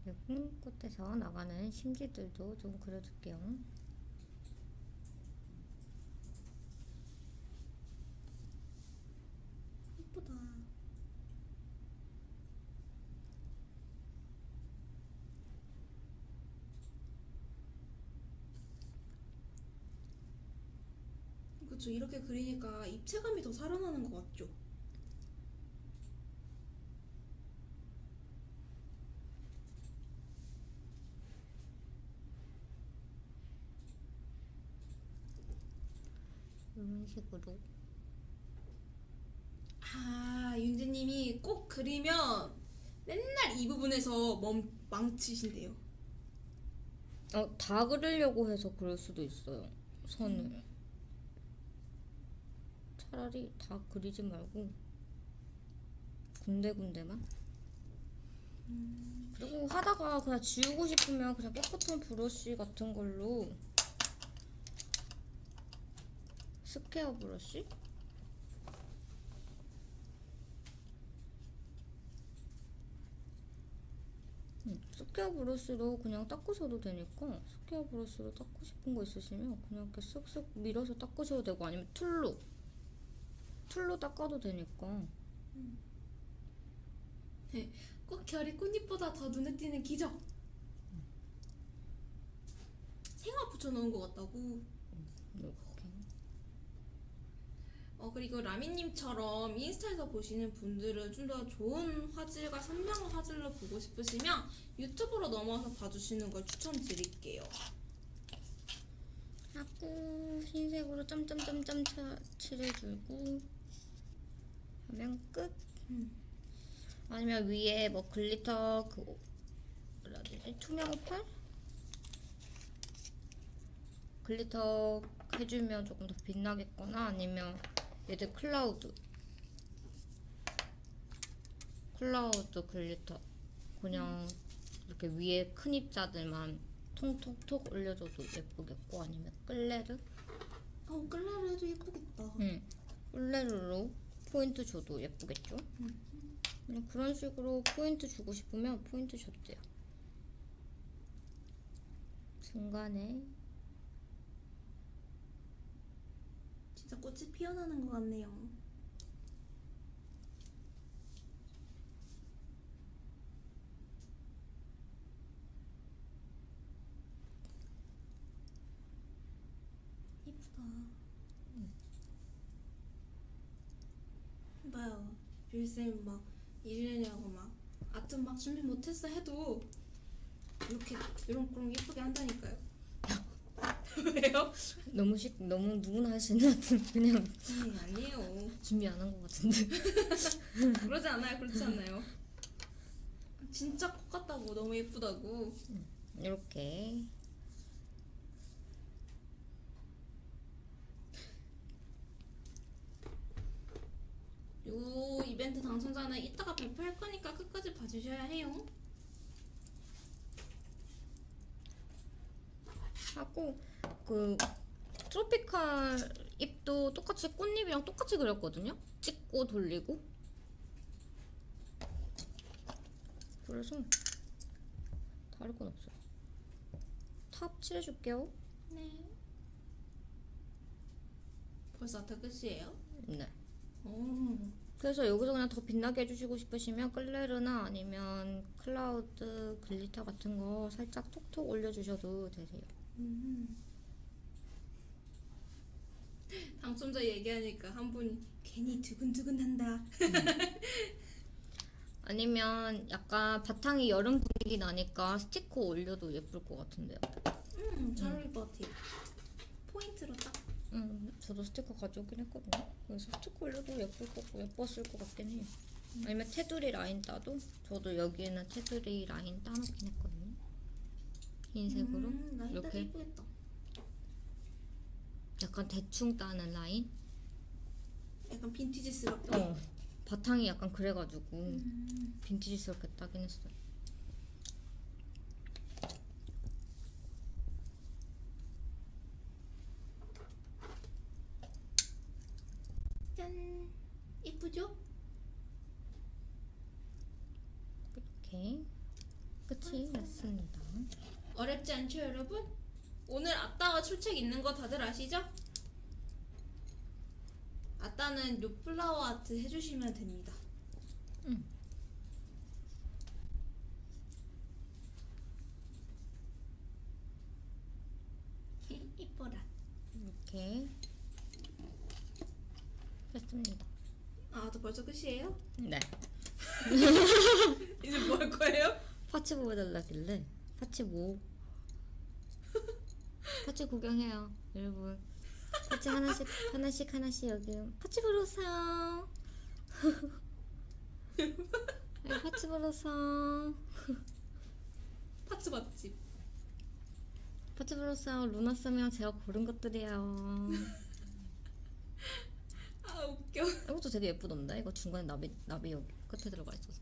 그리고 꽃에서 나가는 심지들도 좀 그려줄게요. 예쁘다. 그렇죠. 이렇게 그리니까 입체감이 더 살아나는 것 같죠. 이런 식으로. 아 윤재님이 꼭 그리면 맨날 이 부분에서 멈 망치신대요. 어, 다 그리려고 해서 그럴 수도 있어요. 선을. 차라리 다 그리지 말고 군데군데만. 그리고 하다가 그냥 지우고 싶으면 그냥 깨끗한 브러쉬 같은 걸로 square brush? 응, square brush로 그냥 닦으셔도 되니까 square brush로 닦고 싶은 거 있으시면 그냥 이렇게 쓱쓱 밀어서 닦으셔도 되고 아니면 tool로 tool로 닦아도 되니까 꼭 결이 꽃잎보다 더 눈에 띄는 기적. 생화 붙여놓은 것 같다고. 이렇게 어 그리고 라미님처럼 인스타에서 보시는 분들은 좀 더 좋은 화질과 선명한 화질로 보고 싶으시면 유튜브로 넘어와서 봐주시는 걸 추천드릴게요. 하고 흰색으로 점점점점 차- 칠해주고 하면 끝. 음. 아니면 위에 뭐 glitter 그 뭐라 되지? 투명 오팔 glitter 해주면 조금 더 빛나겠거나 아니면 얘들 cloud. Cloud glitter. 그냥 이렇게 위에 큰 입자들만 통통톡 올려줘도 예쁘겠고 아니면 끌레르? 어 끌레르 해도 예쁘겠다. 응. 끌레르로 포인트 줘도 예쁘겠죠 그냥 그런 식으로 포인트 주고 싶으면 포인트 줘도 돼요 중간에 진짜 꽃이 피어나는 것 같네요. 예쁘다. 봐요. 뷰쌤 막 일년이라고 막 아트 막 준비 못했어 해도 이렇게 이런 그런 예쁘게 한다니까요. [laughs] 왜요? 너무 쉽 너무 누구나 할 수 있는 그냥 아니 아니에요. 준비 안 한 것 같은데 [laughs] 그러지 않아요. 그렇지 않아요. 진짜 꽃 같다고 너무 예쁘다고. 이렇게 요 이벤트 당첨자는 이따가 발표할 거니까 끝까지 봐주셔야 해요. 하고 그 tropical 잎도 똑같이 꽃잎이랑 똑같이 그렸거든요. 찍고 돌리고. 그래서 다를 건 없어요. top 칠해줄게요. 네. 벌써 아트 끝이에요? 네. 오. 그래서 여기서 그냥 더 빛나게 해주시고 싶으시면 끌레르나 아니면 cloud glitter 같은 거 살짝 톡톡 올려주셔도 되세요. 음. [laughs] 당첨자 얘기하니까 한 분이 괜히 두근두근한다. 아니면 약간 바탕이 여름 분위기 나니까 스티커 올려도 예쁠 것 같은데요. 음, 잘 어울릴 것 같아요. 포인트로 딱. 음, 저도 스티커 가져오긴 했거든요. 그래서 스티커 올려도 예쁠 것 예뻤을 것 같긴 해요. 아니면 테두리 라인 따도 저도 여기에는 테두리 라인 따놓긴 했거든요. 흰색으로 음, 이렇게 예쁘겠다. 약간 대충 따는 라인. 약간 빈티지스럽게. 어, 바탕이 약간 그래가지고 음. 빈티지스럽게 따긴 했어요. 예쁘죠? 이렇게 끝이 났습니다. 어렵지 않죠, 여러분? 오늘 아따가 출첵 있는 거 다들 아시죠? 아따는 요 플라워 아트 해주시면 됩니다. 응. [laughs] 이뻐라. 이렇게 했습니다. 아, 또 벌써 끝이에요? 네. [laughs] 이제 뭐 할 거예요? parts 보여달라길래 parts 뭐 [laughs] parts 구경해요 여러분 parts 하나씩 하나씩 하나씩 여기 parts 보러 오세요 여기 parts 보러 오세요 [laughs] parts 맛집. 파츠 보러 오세요 루나쌤이랑 제가 고른 것들이에요 아, 웃겨. [laughs] 이것도 되게 예쁘던데 이거 중간에 나비 나비 여기 끝에 들어가 있어서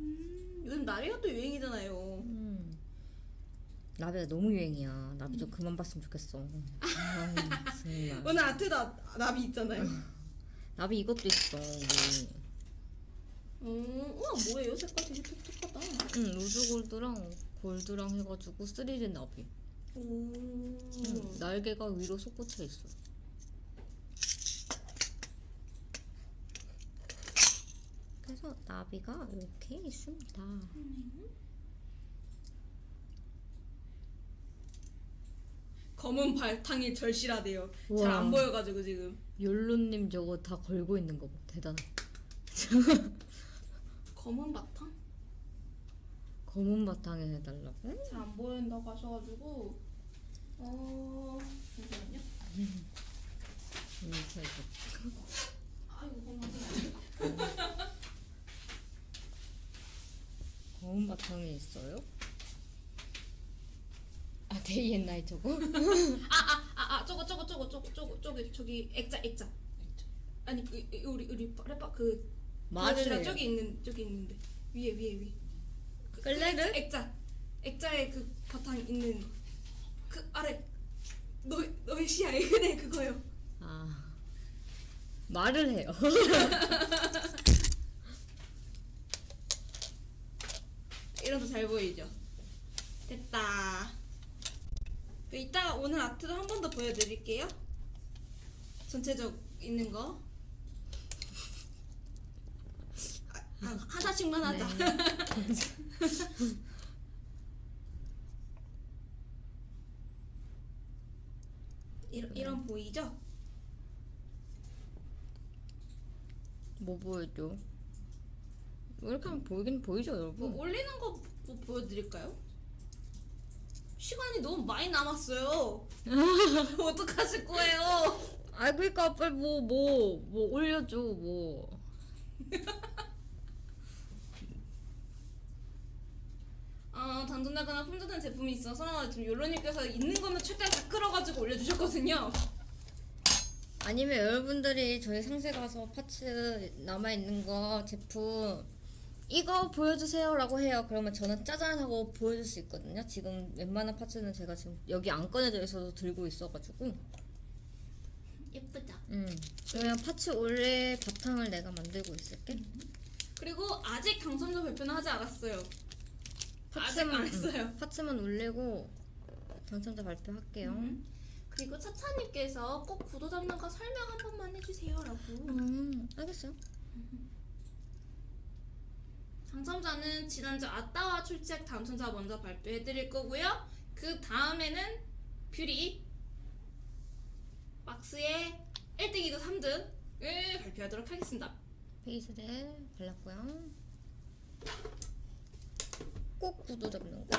음, 요즘 나리가 유행이잖아요. 음. 나비가 너무 유행이야 나비 좀 그만 봤으면 좋겠어 아, [laughs] 정말 오늘 아트 나, 나비 있잖아요. [laughs] 나비 이것도 있어 우리. 음, 우와, 뭐예요? 색깔 되게 독특하다. 응, 로즈 골드랑 골드랑 해가지고 3D 나비. 오. 응, 날개가 위로 솟구쳐 있어. 그래서 나비가 이렇게 있습니다. 검은 발탕이 절실하대요. 잘. 안 보여가지고 지금. 욜로님 저거 다 걸고 있는 거 봐. 대단해. 검은 바탕? 검은 바탕에 해달라고? 잘 안 보인다고 하셔가지고 어 잠시만요. 이렇게 해서. 아이고 검은 검은 바탕에 있어요? 아 데이 앤 나이 저거? 아아아 [laughs] 아, 아, 저거 저거 저거 저거 저거 저기 저기 액자 액자 아니 그 이- 우리 우리 래퍼 그 해요. 저기 있는 저기 있는데 위에 위에 위에 그, 그? 액자, 액자 액자에 그 바탕 있는 그 아래 너 너의 시야에. 그네 [laughs] 그거요. 아 말을 해요. [laughs] 이러면 잘 보이죠? 됐다. 그 이따가 오늘 아트도 한 번 더 보여드릴게요. 전체적 있는 거. [laughs] 아, 아, 하나씩만 하자 이런, 이런 보이죠? 뭐 보여줘? 왜 이렇게 하면 보이긴 보이죠 뭐 여러분? 올리는 거뭐 보여드릴까요? 시간이 너무 많이 남았어요. [laughs] 어떡하실 거예요? 아 그니까 빨리 뭐 뭐 뭐 올려줘 뭐. [laughs] 어, 단돈나거나 품절된 제품이 있어서 지금 요로님께서 있는 거면 최대한 다 끌어가지고 올려주셨거든요. 아니면 여러분들이 저희 상세 가서 파츠 남아 있는 거 제품 이거 보여주세요 라고 해요. 그러면 저는 짜잔 하고 보여줄 수 있거든요. 지금 웬만한 파츠는 제가 지금 여기 안 꺼내져 있어서 들고 있어가지고. 예쁘죠? 음. 그러면 파츠 올릴 바탕을 내가 만들고 있을게. 그리고 아직 당첨자 발표는 하지 않았어요. 아직 안 파츠만 했어요. 음, 파츠만 올리고 당첨자 발표할게요. 음. 그리고 차차님께서 꼭 구도 거 설명 한 번만 해주세요라고. 음, 알겠어요. 당첨자는 지난주 아따와 출첵 당첨자 먼저 발표해드릴 거고요. 그 다음에는 뷰리 막스의 1등이도 3등을 발표하도록 하겠습니다. 베이스를 발랐고요. 꼭 구도 잡는 거.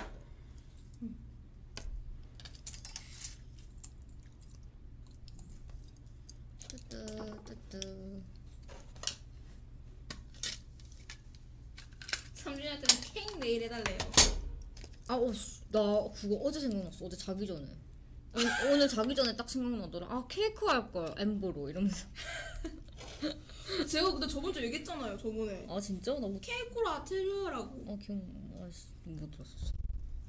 뚜뚜 뚜뚜. 3주년 때는 케이크 네일 해달래요. 아, 어, 씨, 나 그거 어제 생각났어. 어제 자기 전에. 오늘, 오늘 자기 전에 딱 생각나더라. 아, 케이크 할 걸. 엠보로 이러면서. 제가 근데 저번 주 얘기했잖아요. 저번에 아, 진짜? 나 못, 케이크로 아트류라고. 어, 기억, 아씨, 못 들었었어.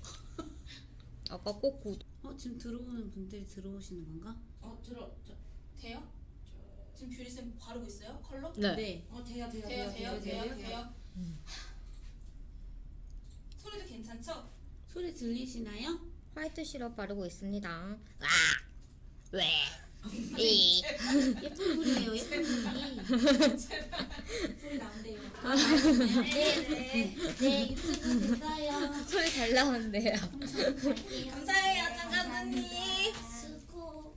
[laughs] 아까 꼭 구도. 어 지금 들어오는 분들이 들어오시는 건가? 어 들어 저, 돼요? 지금 뷰리 쌤 바르고 있어요? 컬러? 네. 어 돼요 돼요 돼요 돼요 돼요 돼요. 소리도 괜찮죠? 소리 들리시나요? 화이트 시럽 바르고 있습니다. 아! 왜? 이. 예쁜 소리예요 예쁜 소리 소리 나온대요. 네 네 네 유튜브 됐어요 소리 잘 나오는데요. 감사해요, 언니. 수고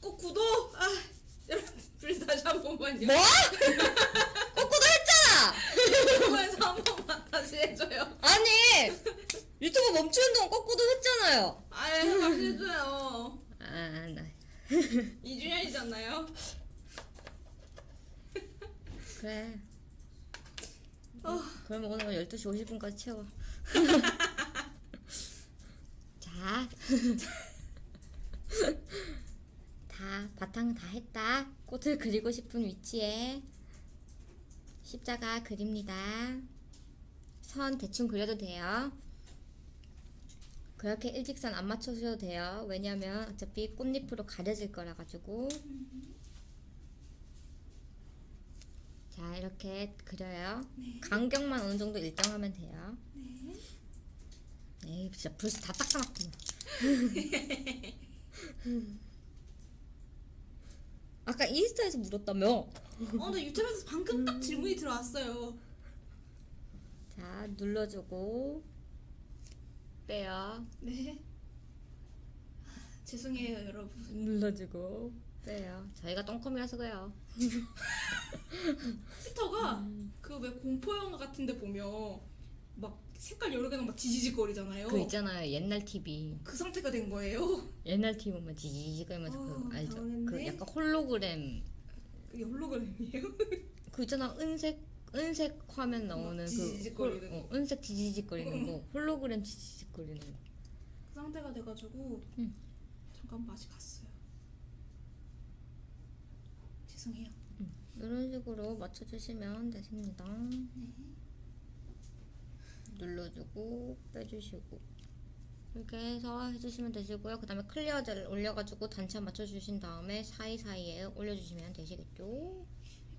꼭 구독! 아, 여러분, 다시 한 번만요. 뭐? 꼬꼬도 했잖아! 유튜브에서 한 번만 다시 해줘요. 아니! 유튜브 멈추는 동안 꼬꼬도 했잖아요. 아유, 다시 해줘요. 아, 나. 2주년이잖아요. 그래. 어. 그러면 오늘 12시 50분까지 채워. [laughs] 자. [laughs] 다, 바탕 다 했다. 꽃을 그리고 싶은 위치에 십자가 그립니다. 선 대충 그려도 돼요. 그렇게 일직선 안 맞춰주셔도 돼요. 왜냐면 어차피 꽃잎으로 가려질 거라 가지고. 자, 이렇게 그려요. 간격만 어느 정도 일정하면 돼요. 네. 에이, 진짜 벌써 다 닦아놨구나. [laughs] 아까 인스타에서 물었다며? 어, 근데 유튜브에서 방금 딱 질문이 들어왔어요. 자, 눌러주고 빼요. 네. 죄송해요, 여러분. 눌러주고 빼요. 저희가 똥컴이라서 그래요. 스터가 그 왜 공포 영화 같은데 보면 막 색깔 여러 개가 막 지지직거리잖아요. 그 있잖아요, 옛날 TV. 그 상태가 된 거예요. 옛날 TV 보면 지지직거리면서 어, 그 알죠? 당황했네. 그 약간 홀로그램 그게 홀로그램이에요. [laughs] 그 있잖아, 은색 은색 화면 나오는 그 지지직거리는 홀- 어, 은색 지지직거리는 거 홀로그램 지지직거리는 거 그 상태가 돼가지고 응. 잠깐 맛이 갔어요. 죄송해요. 이런 식으로 맞춰주시면 되십니다. 눌러주고 빼주시고 이렇게 해서 해주시면 되시고요. 그 다음에 clear 젤 올려가지고 단차 맞춰주신 다음에 사이사이에 올려주시면 되시겠죠.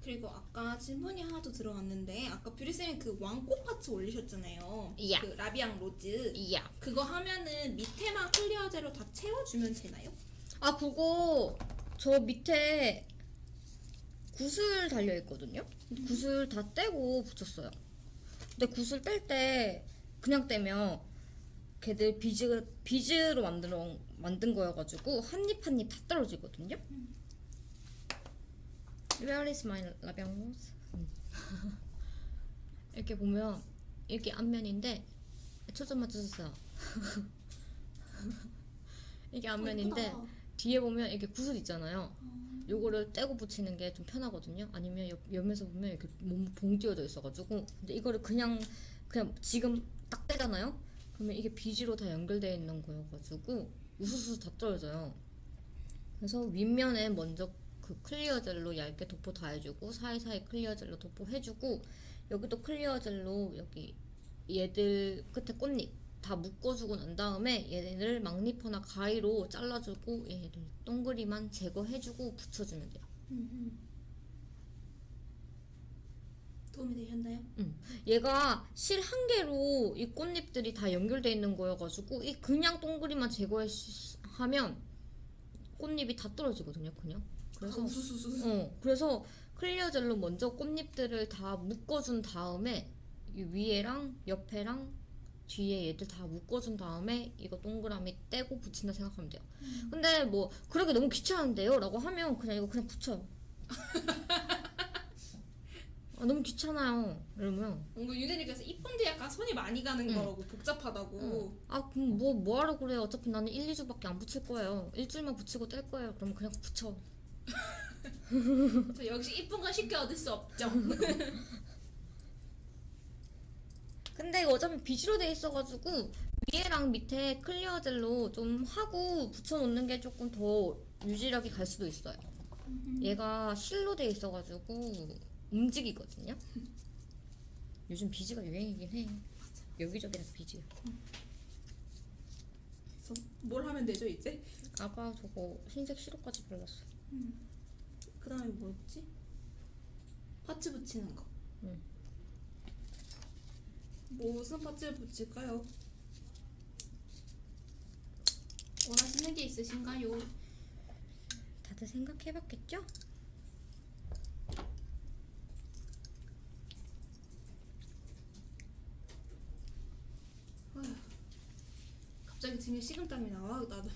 그리고 아까 질문이 하나 더 들어왔는데 아까 뷰리쌤이 그 왕꽃 parts 올리셨잖아요. 이야. 그 La Vie en Rose. 이야. 그거 하면은 밑에만 clear 젤로 다 채워주면 되나요? 아 그거 저 밑에 구슬 달려 있거든요. 근데 구슬 다 떼고 붙였어요. 근데 구슬 뗄 때 그냥 떼면 걔들 비즈 비즈로 만들어 만든 거여가지고 한 잎 한 잎 다 떨어지거든요. Where is my 라비앙 로즈? [laughs] 이렇게 보면 이렇게 앞면인데 초점 맞춰주세요. [laughs] 이게 앞면인데 예쁘다. 뒤에 보면 이렇게 구슬 있잖아요. 요거를 떼고 붙이는 게 좀 편하거든요. 아니면 옆, 옆에서 보면 이렇게 몸 봉 띄어져 있어가지고 근데 이거를 그냥 그냥 지금 딱 떼잖아요. 그러면 이게 비지로 다 연결되어 있는 거여가지고 우수수 다 떨어져요. 그래서 윗면에 먼저 그 clear 젤로 얇게 도포 다 해주고 사이사이 clear 젤로 도포 해주고 여기도 clear 젤로 여기 얘들 끝에 꽃잎 다 묶어주고 난 다음에 얘네를 막 니퍼나 가위로 잘라주고 얘를 동그리만 제거해주고 붙여주면 돼요. 도움이 되셨나요? 얘가 실 한 개로 이 꽃잎들이 다 연결돼 있는 거여가지고 이 그냥 동그리만 제거하면 꽃잎이 다 떨어지거든요. 그냥 그래서 아, 우수수수. 어 그래서 클리어 젤로 먼저 꽃잎들을 다 묶어준 다음에 이 위에랑 옆에랑 뒤에 얘들 다 묶어준 다음에 이거 동그라미 떼고 붙인다 생각하면 돼요. 근데 뭐 그러기 너무 귀찮은데요? 라고 하면 그냥 이거 그냥 붙여요. [laughs] 아, 너무 귀찮아요. 이러면 뭔가 유대님께서 이쁜데 약간 손이 많이 가는 응. 거라고 복잡하다고. 아 그럼 뭐 뭐 하러 그래 어차피 나는 1, 2주밖에 안 붙일 거예요. 일주일만 붙이고 뗄 거예요. 그러면 그냥 붙여. [laughs] 저 역시 이쁜 건 쉽게 얻을 수 없죠. [laughs] 근데 이거 어차피 비즈로 돼 있어가지고 위에랑 밑에 clear 젤로 좀 하고 붙여놓는 게 조금 더 유지력이 갈 수도 있어요. 얘가 실로 돼 있어가지고 움직이거든요. 요즘 비지가 유행이긴 해. 여기저기 다 비지야. 뭘 하면 되죠 이제? 아까 저거 흰색 시럽까지 발랐어. 그 다음에 뭐였지? 파츠 붙이는 거. 응. 무슨 파츠를 붙일까요? 원하시는 게 있으신가요? 다들 생각해봤겠죠? 갑자기 등에 식은땀이 나와 나도.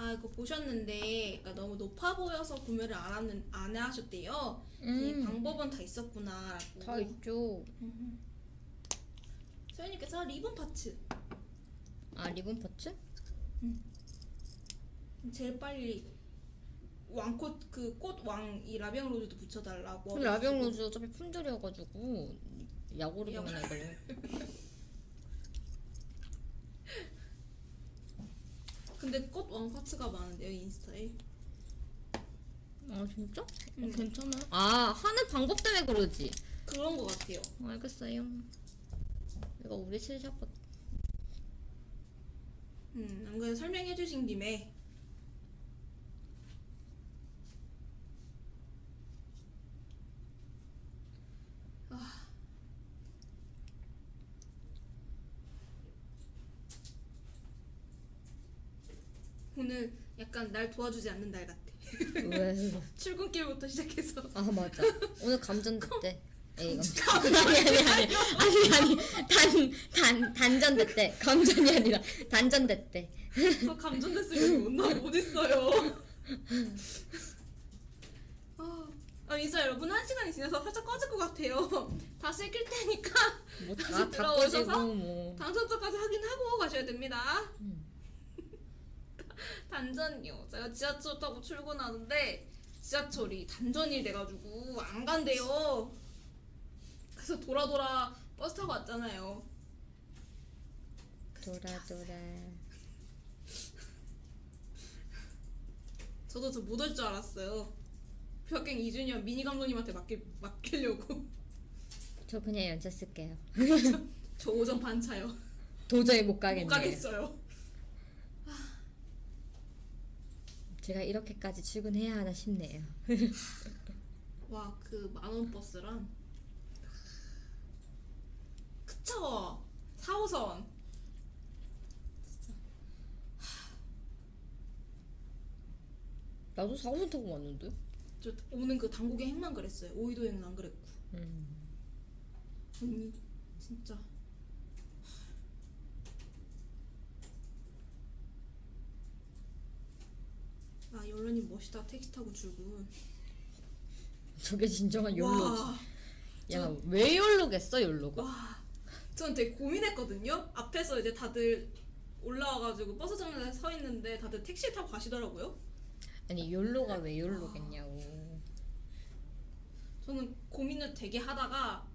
아 이거 보셨는데 그러니까 너무 높아 보여서 구매를 안 하는 안 하셨대요. 이 음, 방법은 다 있었구나라고. 다 있죠. 소연님께서 리본 파츠 아 리본 파츠? 제일 빨리 왕꽃 그 꽃 왕 이 La Vie en Rose도 붙여달라고. La Vie en Rose 어차피 품절이어가지고 약오르기만 해걸려. [laughs] 근데 꽃왕 parts가 많은데요 인스타에. 아 진짜? 어, 응. 괜찮아. 아 하는 방법 때문에 그러지. 그런 것 같아요. 알겠어요. 이거 우리 실샵 음, 안 그래도 설명해 주신 김에 아. 오늘 약간 날 도와주지 않는 날 같아. 왜? [laughs] 출근길부터 시작해서 아 맞아. 오늘 감전됐대. 에이 감전. 아니 아니 아니 아니 아니 단단 단전됐대. 감전이 아니라 단전됐대. 저 감전됐으면 못, 못 있어요. 아, 아, 인사 여러분 한 시간이 지나서 살짝 꺼질 것 같아요. 다시 끌 테니까 다시 뭐다다 들어오셔서 뭐. 당첨자까지 확인하고 가셔야 됩니다. 음. 다 단전이요. 제가 지하철 타고 출근하는데 지하철이 단전이 돼가지고 안 간대요. 그래서 돌아 돌아 버스 타고 왔잖아요. 돌아 돌아. [laughs] 저도 저 못 올 줄 알았어요. 휴학생 이준현 미니 감독님한테 맡기, 맡기려고 [laughs] 저 그냥 연차 쓸게요. [laughs] 저 오전 반차요. 도저히 못못 가겠네요. 가겠어요. 제가 이렇게까지 출근해야 하나 싶네요. [laughs] 와 그 만원 버스랑 그쵸 4호선 나도 4호선 타고 왔는데. 저 오는 그 당국의 행만 그랬어요 오이도행은 안 그랬고 음. 언니 진짜 아 연련님 멋있다 택시 타고 출근 저게 진정한 욜로지. 와, 야, 왜 욜로겠어, 욜로가? 와, 저는 되게 고민했거든요. 앞에서 이제 다들 올라와가지고 버스 정류장에 서 있는데 다들 택시 타고 가시더라고요. 아니, 욜로가 왜 욜로겠냐고. 저는 고민을 되게 하다가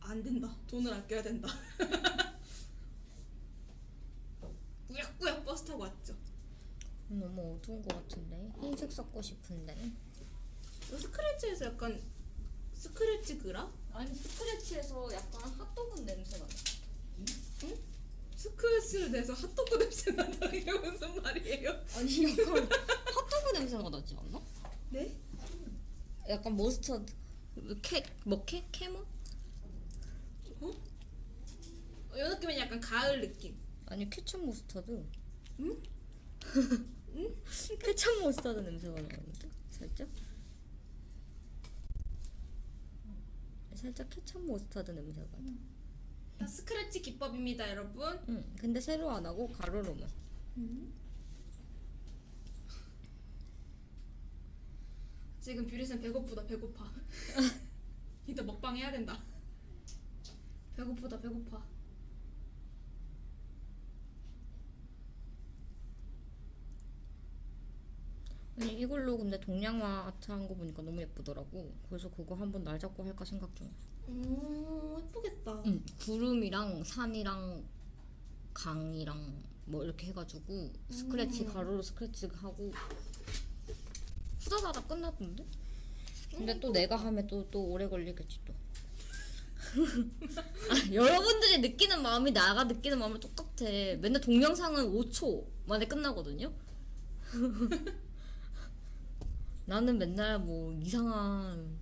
안 된다. 돈을 아껴야 된다. [laughs] 꾸역꾸역 버스 타고 왔죠. 너무 어두운 것 같은데. 흰색 섞고 싶은데. 스크래치에서 약간 스크래치 그라? 아니, 스크래치에서 약간 핫도그 냄새 나. 스크래치를 내서 핫도그 냄새 난다. [laughs] 이게 무슨 말이에요? 아니, 약간 핫도그 냄새가 나지 않나? 네? 약간 머스터드. 캐, 뭐 캐? 캐머? 이 느낌은 약간 가을 느낌. 아니, 케첩 머스터드. 응? [laughs] 응? 케첩 머스터드 냄새가 나는데? 살짝? 살짝 케첩 머스터드 냄새가 나. 다 스크래치 기법입니다, 여러분. 응, 근데 세로 안 하고 가로로만. 지금 뷰리쌤 배고프다 배고파 [laughs] 이따 먹방 해야 된다 배고프다 배고파 아니 이걸로 근데 동양화 아트 한 거 보니까 너무 예쁘더라고. 그래서 그거 한번 날 잡고 할까 생각 중이야. 오 예쁘겠다 응, 구름이랑 산이랑 강이랑 뭐 이렇게 해가지고 스크래치 가로로 스크래치 하고 후다다다 끝났던데? 근데 또 내가 하면 또 또 오래 걸리겠지 또. [laughs] 아, 여러분들이 느끼는 마음이 나가 느끼는 마음이 똑같아. 맨날 동영상은 5초 만에 끝나거든요. [laughs] 나는 맨날 뭐 이상한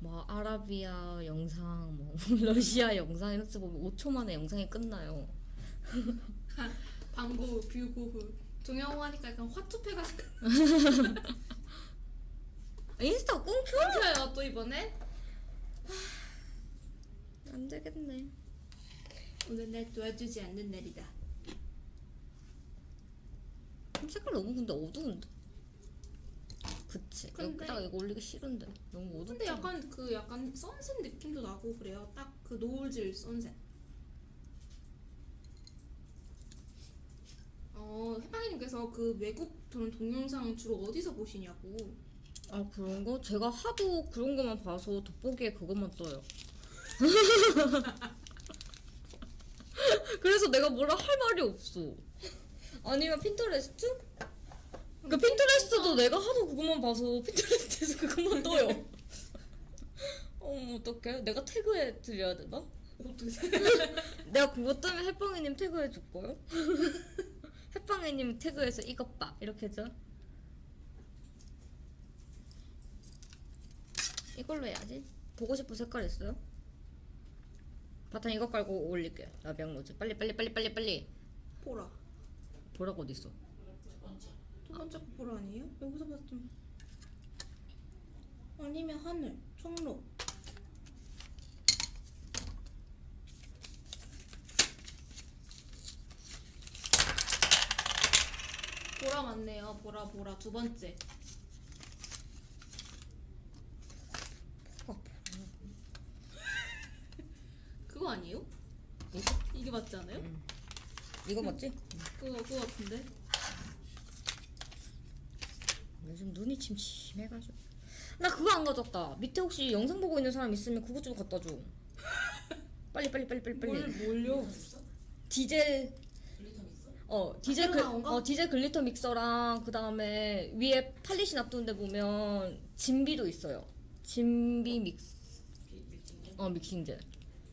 뭐 아라비아 영상, 뭐 [laughs] 러시아 영상 이런 거 보면 5초 만에 영상이 끝나요. 방구 뷰고흐 동영호 하니까 약간 화투패가 [laughs] 인스타 끊겨? 끊겨요 또 이번에 안 되겠네. 오늘 날 도와주지 않는 날이다 색깔 너무 근데 어두운데. 그치. 근데- 여기다가 이거 올리기 싫은데 너무 어둡. 근데 약간 그 약간 선셋 느낌도 나고 그래요 딱 그 노을질 선셋 어 해방이님께서 그 외국 그런 동영상 주로 어디서 보시냐고 아 그런 거? 제가 하도 그런 거만 봐서 돋보기에 그것만 떠요. [laughs] [laughs] 그래서 내가 뭐라 할 말이 없어. 아니면 핀터레스트? 그 핀터레스트도 내가 하도 그것만 봐서 핀터레스트에서 [laughs] 그것만 떠요. [laughs] 어 어떡해? 내가 태그해 드려야 되나? 어떻게 [laughs] 내가 그것 때문에 햇빵이님 태그해 줄 거요? 햇빵이님 태그해서 이것 봐 이렇게 해줘. 이걸로 해야지. 보고 싶은 색깔 있어요? 바탕 이거 깔고 올릴게요. 라비앙 로즈. 빨리 빨리 빨리 빨리 빨리. 보라 보라고 어디 있어? 거 보라 아니에요? 여기서 봤좀 아니면 하늘 청록 보라 맞네요 보라 보라 두 번째 어, [laughs] 그거 아니에요? 이거? 이게 맞지 않아요? 이거 맞지? 그거 그거 같은데 요즘 눈이 침침해가지고 나 그거 안 가져왔다 밑에 혹시 영상 보고 있는 사람 있으면 그것 좀 갖다 줘 [laughs] 빨리 빨리 빨리 빨리 뭘 빨리 뭘요? 디젤? 어 디젤 글, 거? 어 디젤 glitter 믹서랑 그 다음에 위에 polish 놔두는 데 보면 진비도 있어요 진비 믹스 어 mixing젤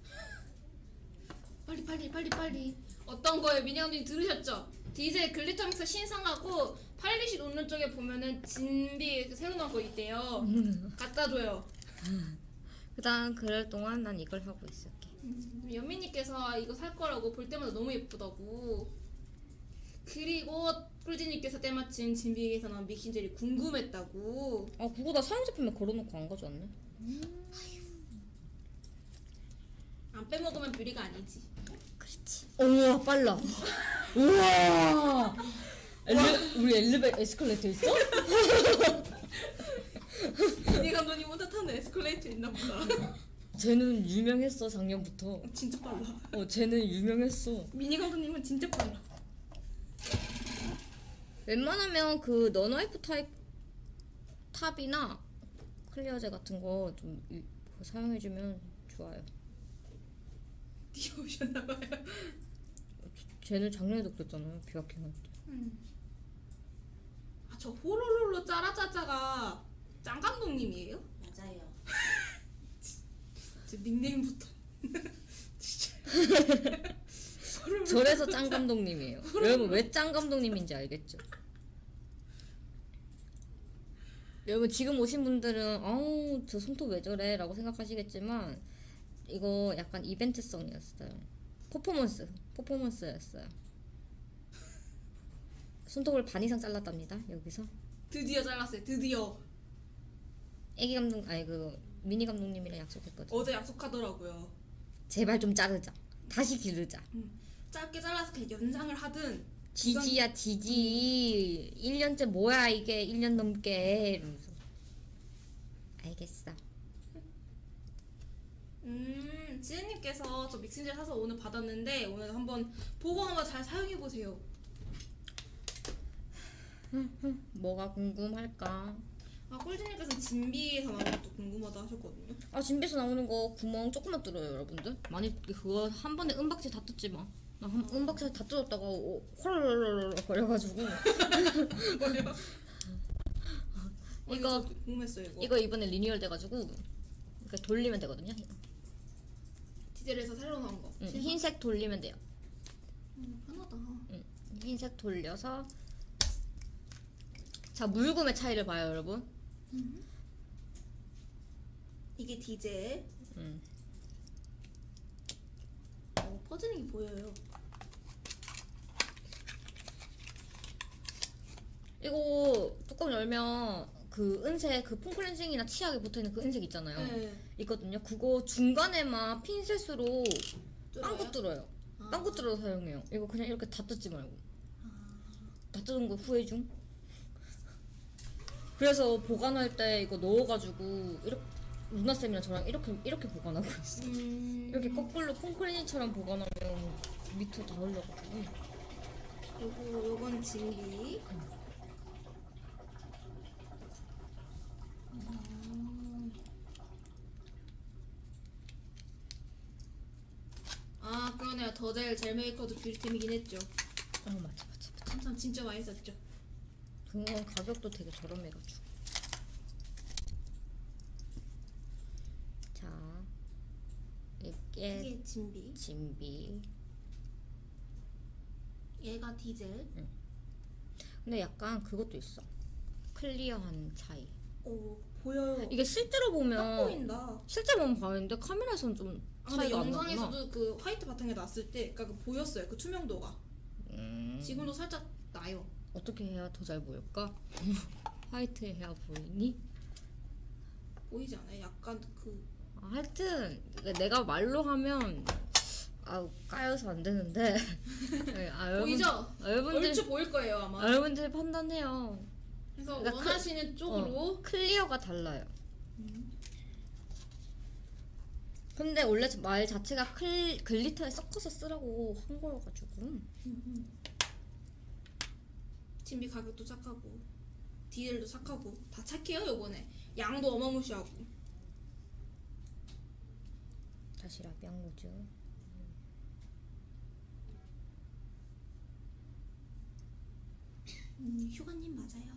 [laughs] 빨리 빨리 빨리 빨리. 어떤 거예요? 미니언님 들으셨죠? 디젤 glitter 믹서 신상하고 polish 놓는 쪽에 보면은 진비 그 새로 나온 거 있대요. 갖다 줘요. 그다음 그럴 동안 난 이걸 하고 있을게 연미님께서 이거 살 거라고 볼 때마다 너무 예쁘다고. 그리고 꿀지님께서 때마침 진비에서 나온 mixing젤이 궁금했다고. 아 그거 나 사용 제품에 걸어놓고 안 가져왔네 안 빼먹으면 뷰리가 아니지. 그렇지 우와 빨라 우와 엘리, 우리 엘리베 에스컬레이터 있어? 이 감독님 혼자 타는 에스컬레이터 있나 보다. 쟤는 유명했어 작년부터 진짜 빨라. 어 쟤는 유명했어 미니 감독님은 진짜 빨라. 웬만하면 그 non-wipe 타입 top이나 클리어제 같은 거 좀 사용해주면 좋아요 뛰어오셨나봐요. 쟤는 작년에도 그랬잖아요 비아킹 할때 아, 저 호로롤로 짜라짜짜가 짱 감독님이에요? 맞아요. 제 닉네임부터. [laughs] 저래서 [laughs] 짱 감독님이에요 [laughs] 여러분 왜 짱 감독님인지 알겠죠? 여러분 지금 오신 분들은 아우 저 손톱 왜 저래 라고 생각하시겠지만 이거 약간 이벤트성이었어요 퍼포먼스 퍼포먼스였어요 손톱을 반 이상 잘랐답니다 여기서. 드디어 잘랐어요. 드디어. 애기 감독 아니 그 미니 감독님이랑 약속했거든. 어제 약속하더라고요. 제발 좀 자르자. 다시 기르자. 짧게 잘라서 그냥 연상을 하든 지지야 지지 1년째 뭐야 이게? 1년 넘게. 이러면서. 알겠어. 음 지혜님께서 저 믹싱젤 사서 오늘 받았는데 오늘 한번 보고 한번 잘 사용해 보세요. 뭐가 궁금할까 아 꿀지님께서 진비에서 나온 것도 궁금하다 하셨거든요. 아 진비에서 나오는 거 구멍 조금만 뚫어요 여러분들 많이 그거 한 번에 은박지 다 뜯지 마 나 한 은박지 다 뜯었다가 어, 헐 거려가지고 뭐요? 이거- 어, 궁금했어요 이거. 이거 이번에 리뉴얼 돼가지고 이렇게 돌리면 되거든요 디젤에서 새로 나온 거. 응. 흰색 돌리면 돼요 음, 편하다. 응, 흰색 돌려서 자 물금의 차이를 봐요 여러분 이게 디젤. 음. 어, 퍼지는 게 보여요. 이거 뚜껑 열면 그 은색 그 폼클렌징이나 치약에 붙어있는 그 은색 있잖아요 네. 있거든요 그거 중간에만 핀셋으로? 빵꾸 뚫어요 아. 빵꾸 뚫어서 사용해요 이거 그냥 이렇게 다 뜯지 말고 다 뜯은 거 후회 중 그래서 보관할 때 이거 넣어가지고 이렇게 루나쌤이랑 저랑 이렇게 이렇게 보관하고 있어 음. 이렇게 거꾸로 폼클렌징처럼 보관하면 밑으로 다 흘러가지고 요거 요건 진비. 아 그러네요. 더젤 젤 메이커도 뷰티템이긴 했죠. 어 맞아 맞아 맞아. 한참 진짜 많이 썼죠 그건 가격도 되게 저렴해가지고. 자 이게 이게 진비? 진비. 얘가 디젤? 근데 약간 그것도 있어. 클리어한 차이. 오 보여요. 이게 실제로 딱 보면 보인다. 실제 보면 보이는데 카메라에서는 좀 아, 근데 차이가 안 나구나. 영상에서도 그 화이트 바탕에 놨을 때 그러니까 그 보였어요 그 투명도가. 음, 지금도 살짝 나요 어떻게 해야 더 잘 보일까? [laughs] 화이트 해야 보이니? 보이지 않아요? 약간 그 아, 하여튼 내가 말로 하면 아 까여서 안 되는데 [laughs] 네, 아, 여러분, 보이죠? 아, 여러분들 얼추 보일 거예요 아마 아, 여러분들 판단해요 그래서 그러니까 그- 원하시는 쪽으로 어, clear가 달라요. 근데 원래 말 자체가 클, 글리터에 섞어서 쓰라고 한 거여가지고 진비 가격도 착하고 디젤도 착하고 다 착해요 요번에 양도 어마무시하고 다시 라비앙로즈. 음, 휴가님 맞아요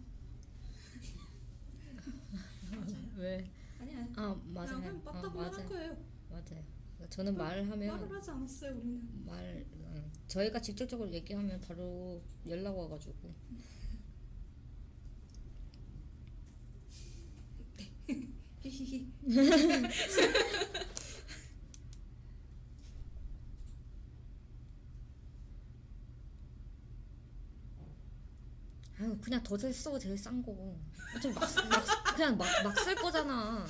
[laughs] 왜? 아니야 아 맞아요. 그냥 아, 맞다고 한 맞아요. 거예요 맞아요. 저는 말을 하면 말을 하지 않았어요 우리는 말 응. 저희가 직접적으로 얘기하면 바로 연락 와가지고 [laughs] 아유 그냥 더젤 써 제일 싼 거. 어차피 막, 쓰- 막 쓰- 그냥 막 막 쓸 거잖아.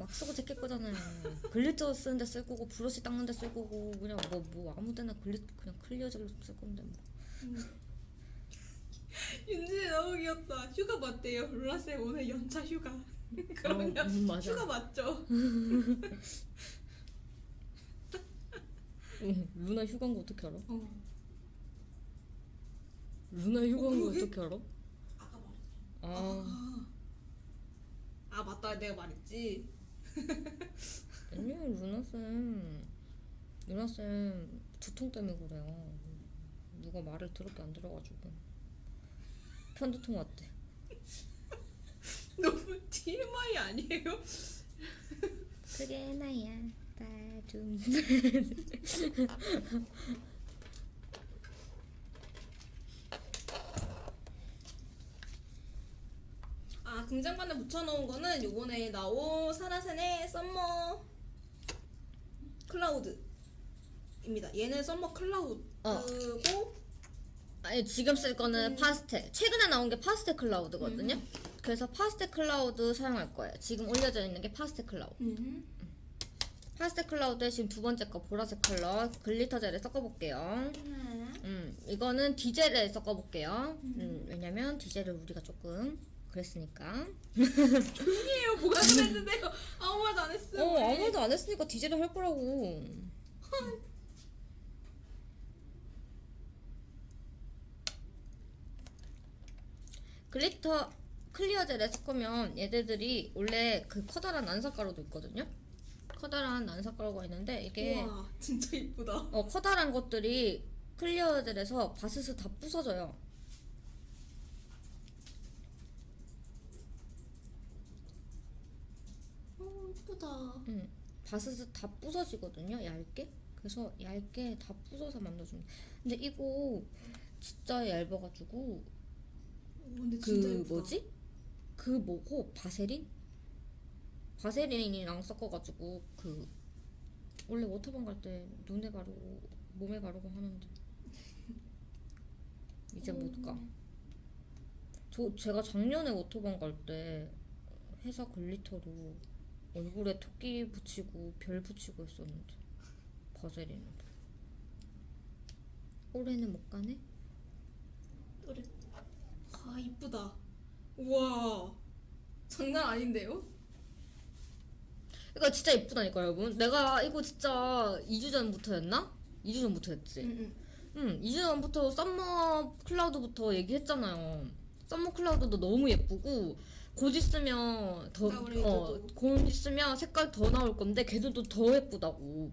막 쓰고 제낄 거잖아요. glitter 쓰는데 쓸 거고 브러쉬 닦는데 쓸 거고 그냥 뭐 뭐 아무데나 글리 그냥 clear 젤로 쓸 건데 뭐. [laughs] 윤진이 너무 귀엽다 휴가 맞대요 룰라쌤 오늘 연차 휴가 [laughs] 그러면 어, 음, 맞아. 휴가 맞죠? 응, [laughs] 루나 휴가인 거 어떻게 알아? 어. 루나 휴가인 거 그러게? 어떻게 알아? 아까 말했죠. 아 아. 아 맞다 내가 말했지 아니요 루나 쌤 루나 쌤 두통 때문에 그래요. 누가 말을 더럽게 안 들어가지고 편두통 왔대. [laughs] 너무 TMI 아니에요? 그게 나야 따둠 [laughs] 아 등장반에 붙여놓은 거는 요번에 나온 사라센의 Summer Cloud입니다. 얘는 Summer Cloud고 어. 아니 지금 쓸 거는 파스텔. 최근에 나온 게 파스텔 Cloud거든요. 그래서 파스텔 클라우드 사용할 거예요. 지금 올려져 있는 게 파스텔 클라우드. 음. 파스텔 클라우드에 지금 두 번째 거 보라색 컬러 glitter 젤에 섞어볼게요. 하나 음 이거는 디젤에 섞어볼게요. 음 왜냐면 디젤을 우리가 조금 그랬으니까. 조용히 해요. 뭐가 그랬는데요? 아무 말도 안 했어요. 어. 아무 말도 안 했으니까 디젤을 할 거라고. glitter clear 젤에 섞으면 얘네들이 원래 그 커다란 난사가루도 있거든요? 커다란 난사가루가 있는데 이게 우와 진짜 이쁘다. 어 커다란 것들이 clear 젤에서 바스스 다 부서져요 어 이쁘다. 음, 바스스 다 부서지거든요 얇게? 그래서 얇게 다 부서서 만들어줍니다 근데 이거 진짜 얇아가지고 오, 근데 그 진짜 예쁘다. 뭐지? 그 뭐고? 바세린? 바세린이랑 섞어가지고 그 원래 워터밤 갈때 눈에 바르고 몸에 바르고 하는데. [laughs] 이제 못 가. 저 제가 작년에 워터밤 갈때 회사 glitter로 얼굴에 토끼 붙이고 별 붙이고 했었는데 바세린으로 올해는 못 가네. 노래 아 이쁘다 우와 장난 아닌데요? 이거 진짜 이쁘다니까 여러분. 내가 이거 진짜 2주 전부터였나? 2주 전부터였지. 응응 응, 2주 전부터 썸머 클라우드부터 얘기했잖아요. 썸머 클라우드도 너무 예쁘고 곧 있으면 더 어. 곧 있으면 색깔 더 나올 건데 걔들도 더 예쁘다고.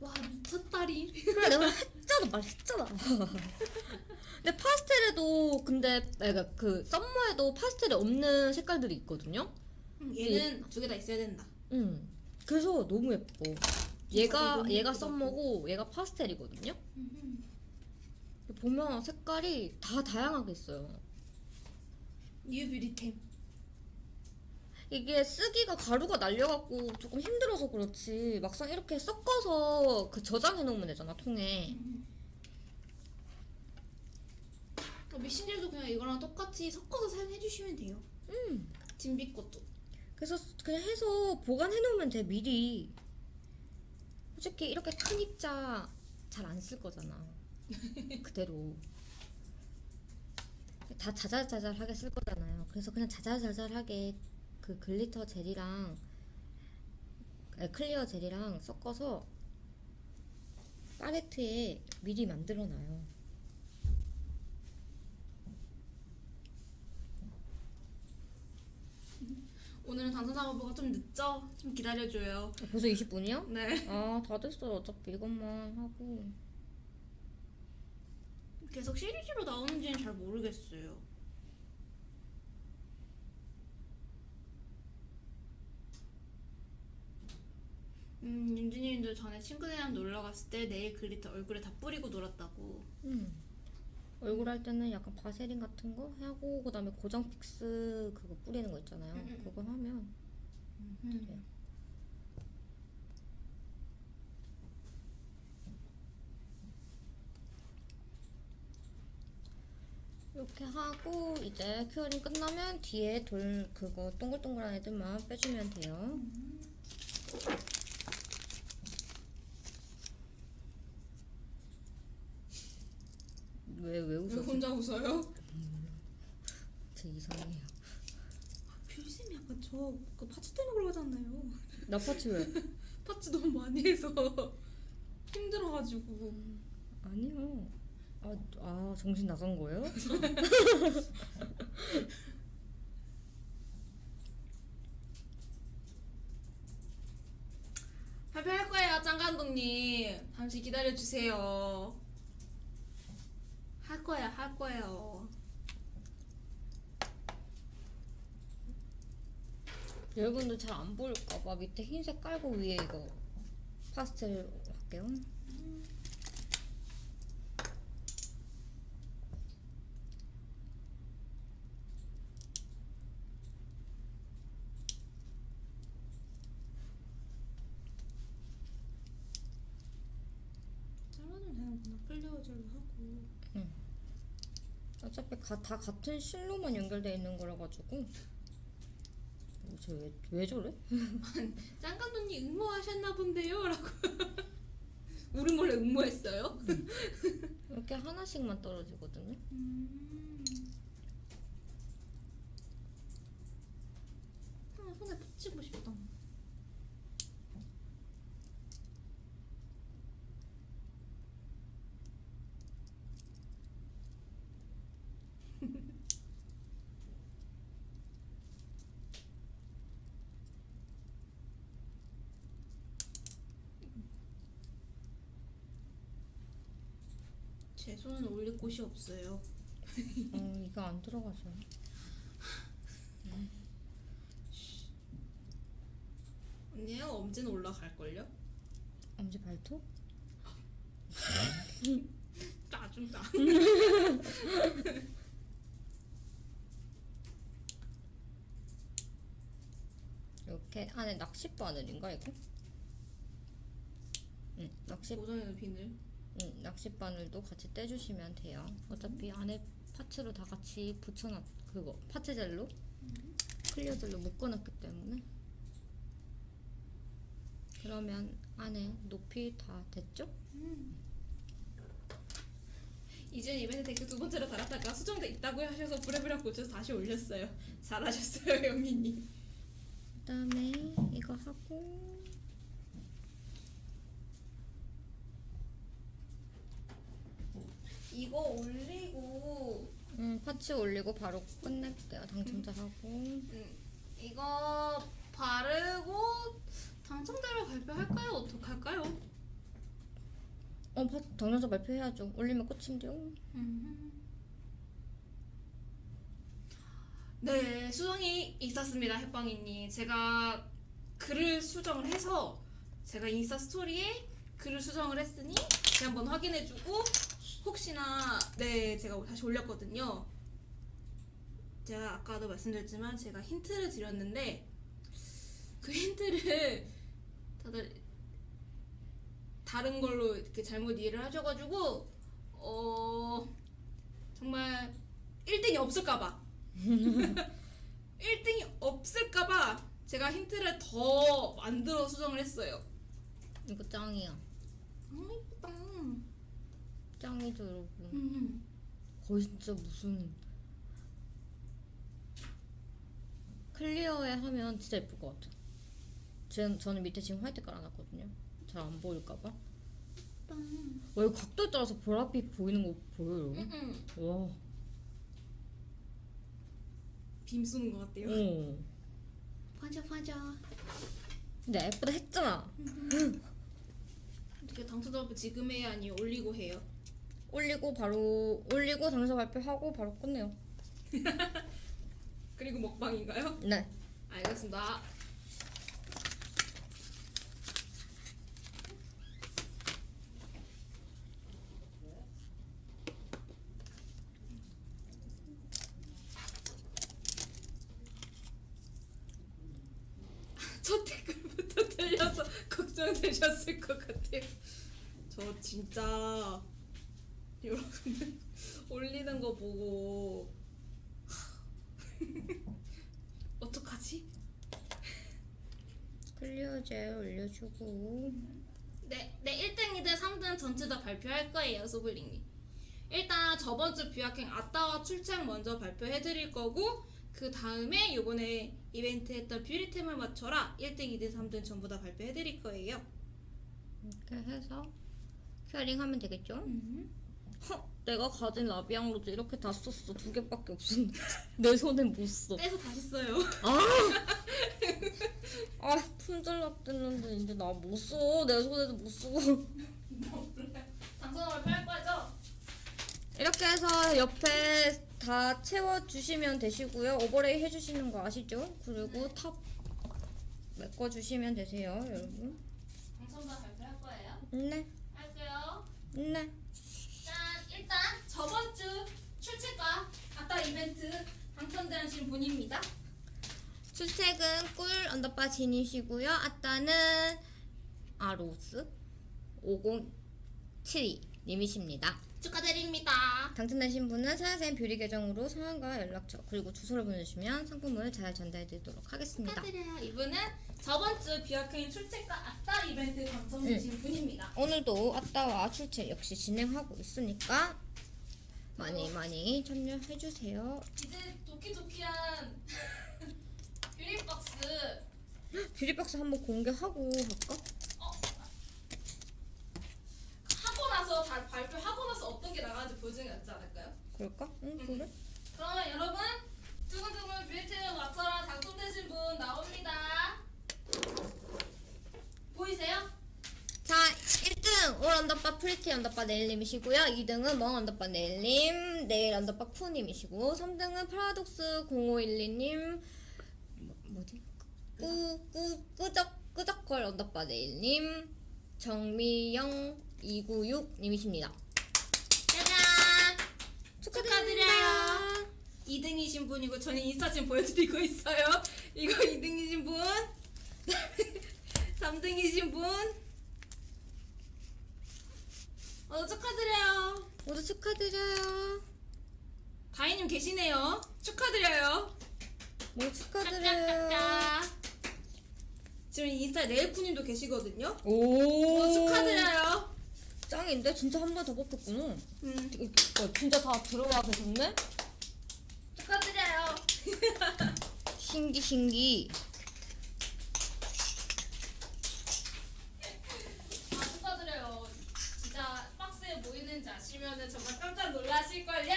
와 미쳤다리 그래 내가 했잖아 말했잖아. [laughs] 근데 파스텔에도 근데 내가 그 썸머에도 파스텔에 없는 색깔들이 있거든요. 응, 얘는 두 개 다 있어야 된다 응. 그래서 너무 예뻐. 얘가 너무 얘가. 썸머고 얘가 파스텔이거든요. 보면 색깔이 다 다양하게 있어요. 뉴뷰리템 이게 쓰기가 가루가 날려갖고 조금 힘들어서 그렇지. 막상 이렇게 섞어서 그 저장해 놓으면 되잖아 통에. 어, 미신젤도 그냥 이거랑 똑같이 섞어서 사용해 주시면 돼요. 음. 진비 것도. 그래서 그냥 해서 보관해 놓으면 돼 미리. 솔직히 이렇게 큰 입자 잘 안 쓸 거잖아. [laughs] 그대로 다 자잘자잘하게 쓸 거잖아요. 그래서 그냥 자잘자잘하게 그 glitter 젤이랑 clear 젤이랑 섞어서 팔레트에 미리 만들어놔요. 오늘은 단선 작업부가 좀 늦죠? 좀 기다려줘요. 벌써 20분이요? 네. 아, 다 됐어요. 어차피 이것만 하고. 계속 시리즈로 나오는지는 잘 모르겠어요. 음, 윤진이님도 전에 친구들이랑 놀러 갔을 때 네일 glitter 얼굴에 다 뿌리고 놀았다고. 음. 얼굴 할 때는 약간 바세린 같은 거 하고 그다음에 고정 fix 그거 뿌리는 거 있잖아요. 음, 음. 그거 하면 음. 이렇게 하고 이제 curing 끝나면 뒤에 돌 그거 동글동글한 애들만 빼주면 돼요. 왜왜왜 웃었어? 혼자 웃어요? 제 이상해요. 뷰쌤이 약간 저그 파츠 때문에 그러잖아요. 나 파츠 왜? [laughs] 파츠 너무 많이 해서 [laughs] 힘들어가지고. 아니요. 아, 아 정신 나간 거예요? [laughs] 발표할 거예요, 짱 감독님. 잠시 기다려 주세요. 할 거야, 할 거예요. 여러분들 잘안 보일까봐 밑에 흰색 깔고 위에 이거 파스텔 할게요. 잘라주면 되는구나. 클리어젤로 하고. 어차피 가, 다 같은 실로만 연결돼 있는 거라 가지고 쟤왜 왜 저래? [laughs] 짱 감독님 응모하셨나 본데요? 라고. [laughs] 우리 몰래 응모했어요? [laughs] 이렇게 하나씩만 떨어지거든요. 음. 아, 손에 붙이고 싶다. 손은 올릴 곳이 없어요. 어 이거 안 들어가죠. 언니요 엄지는 올라갈걸요? 엄지 발톱? [laughs] 짜증나 [laughs] 이렇게 안에 낚시 바늘인가 이거? 응 낚시 고정에는 바늘 응, 낚시 바늘도 같이 떼주시면 돼요. 어차피 안에 파츠로 다 같이 붙여놨 그거 파츠 젤로? clear 젤로 묶어놨기 때문에. 그러면 안에 높이 다 됐죠? 이전 이벤트 댓글 두 번째로 달았다가 수정돼 있다고 하셔서 부랴부랴 고쳐서 다시 올렸어요. 잘하셨어요 [laughs] 영민님 그 다음에 이거 하고 이거 올리고 음, 파츠 올리고 바로 끝낼게요. 당첨자 하고 음, 이거 바르고 당첨자를 발표할까요? 어떡할까요? 어, 파, 당첨자 발표해야죠. 올리면 끝인데요. 네, 수정이 있었습니다, 햇빵이님. 제가 글을 수정을 해서 제가 인스타 스토리에 글을 수정을 했으니 한번 확인해주고 혹시나 네 제가 다시 올렸거든요. 제가 아까도 말씀드렸지만 제가 힌트를 드렸는데 그 힌트를 다들 다른 걸로 이렇게 잘못 이해를 하셔가지고 어 정말 1등이 없을까봐 [laughs] 1등이 없을까봐 제가 힌트를 더 만들어 수정을 했어요. 이거 짱이야. 아 이쁘다. 짱이죠, 여러분. 음. 거의 진짜 무슨 클리어에 하면 진짜 예쁠 것 같아. 제, 저는 밑에 지금 화이트 깔아놨거든요. 잘 안 보일까봐. 와, 이거 각도에 따라서 보랏빛 보이는 거 보여요, 여러분? 음. 와. 빔 쏘는 것 같아요. 어. 맞아 맞아. 근데 예쁘다 했잖아. 어떻게 당첨자 발표 지금 해야 아니 올리고 해요? 올리고 바로 올리고 당첨 발표하고 바로 끝내요. [laughs] 그리고 먹방인가요? 네. 알겠습니다. [laughs] 첫 댓글부터 [laughs] 틀려서 걱정되셨을 것 같아요. 저 진짜 여러분들 올리는 거 보고 [laughs] 어떡하지? clear젤 올려주고. 네, 네 1등, 2등, 3등 전체 다 발표할 거예요, 소블링님. 일단 저번 주 비학행 아따와 출첵 먼저 발표해 드릴 거고 그 다음에 요번에 이벤트 했던 뷰리템을 맞춰라 1등, 2등, 3등 전부 다 발표해 드릴 거예요. 이렇게 해서 curing 하면 되겠죠? 허, 내가 가진 라비앙 로즈 이렇게 다 썼어. 두 개밖에 없었는데 [laughs] 내 손엔 못 써. 떼서 다시 써요. 아 [laughs] 품절납 됐는데 이제 나 못 써. 내 손에도 못 쓰고. 당첨 발표할 거죠? 이렇게 해서 옆에 다 채워주시면 되시고요. overlay 해주시는 거 아시죠? 그리고 탑 메꿔주시면 되세요, 여러분. 당첨자 발표할 거예요. 네, 할게요. 네. 짠! 일단 저번 주 출첵과 아따 이벤트 당첨되신 분입니다. 출첵은 꿀 언더바 진이시고요. 아따는 아로스 507이 님이십니다. 축하드립니다. 당첨되신 분은 사연쌤 뷰리 계정으로 성함과 연락처 그리고 주소를 보내주시면 상품을 잘 전달해드리도록 하겠습니다. 축하드려요. 이분은 저번 주 비아케인 출첵과 아따 이벤트 당첨되신 분입니다. 오늘도 아따와 출첵 역시 진행하고 있으니까 많이 많이 참여해주세요. 이제 도키도키한 [laughs] 뷰리박스 뷰리박스 한번 공개하고 할까? 하고 나서 다 발표하고 보여주는 게 낫지 않을까요? 그럴까? 응 그래? 그러면 여러분 두근두근 뷰리템을 맞춰라 당첨되신 분 나옵니다. 보이세요? 자 1등 올 언더바 프리티 언더바 네일님이시고요 2등은 멍 언더바 네일님 네일 언더바 푸님이시고 3등은 파라독스 0512님 뭐, 뭐지? 꾸, 꾸, 끄적 끄적걸 언더바 네일님 정미영 296님이십니다 짜잔! 축하드려요. 2등이신 분이고 저는 인스타 지금 보여드리고 있어요. 이거 2등이신 분, [laughs] 3등이신 분. 어 축하드려요. 모두 축하드려요 다희님 계시네요. 축하드려요. 모두 축하드려요. 지금 인스타 네일쿠님도 계시거든요. 오 어, 축하드려요. 짱인데 진짜 한 번 더 뽑혔구나 음, 어, 진짜 다 들어와 계셨네? 축하드려요. [laughs] 신기 신기 아 축하드려요. 진짜 박스에 뭐 있는지 아시면은 정말 깜짝 놀라실걸요.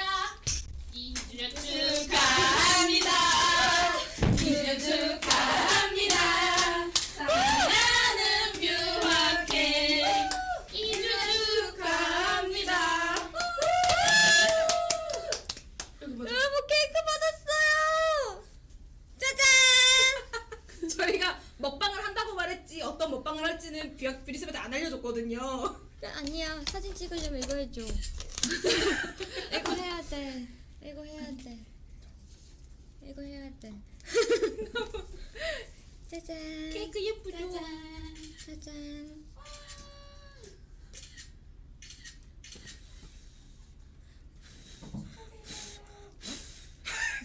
2주년 축하합니다. 2주년 축하합니다. 사랑하는 뷰학회 2주년 축하합니다. 여러분 케이크 받았어요 짜잔 저희가 먹방을 한다고 말했지 어떤 먹방을 할지는 뷰리스한테 안 알려줬거든요. 아니야. 사진 찍으려면 이거 해줘. [laughs] 이거 해야 돼. 이거 해야 돼. 이거 해야 돼. [laughs] 짜잔. 케이크 예쁘죠? 짜잔.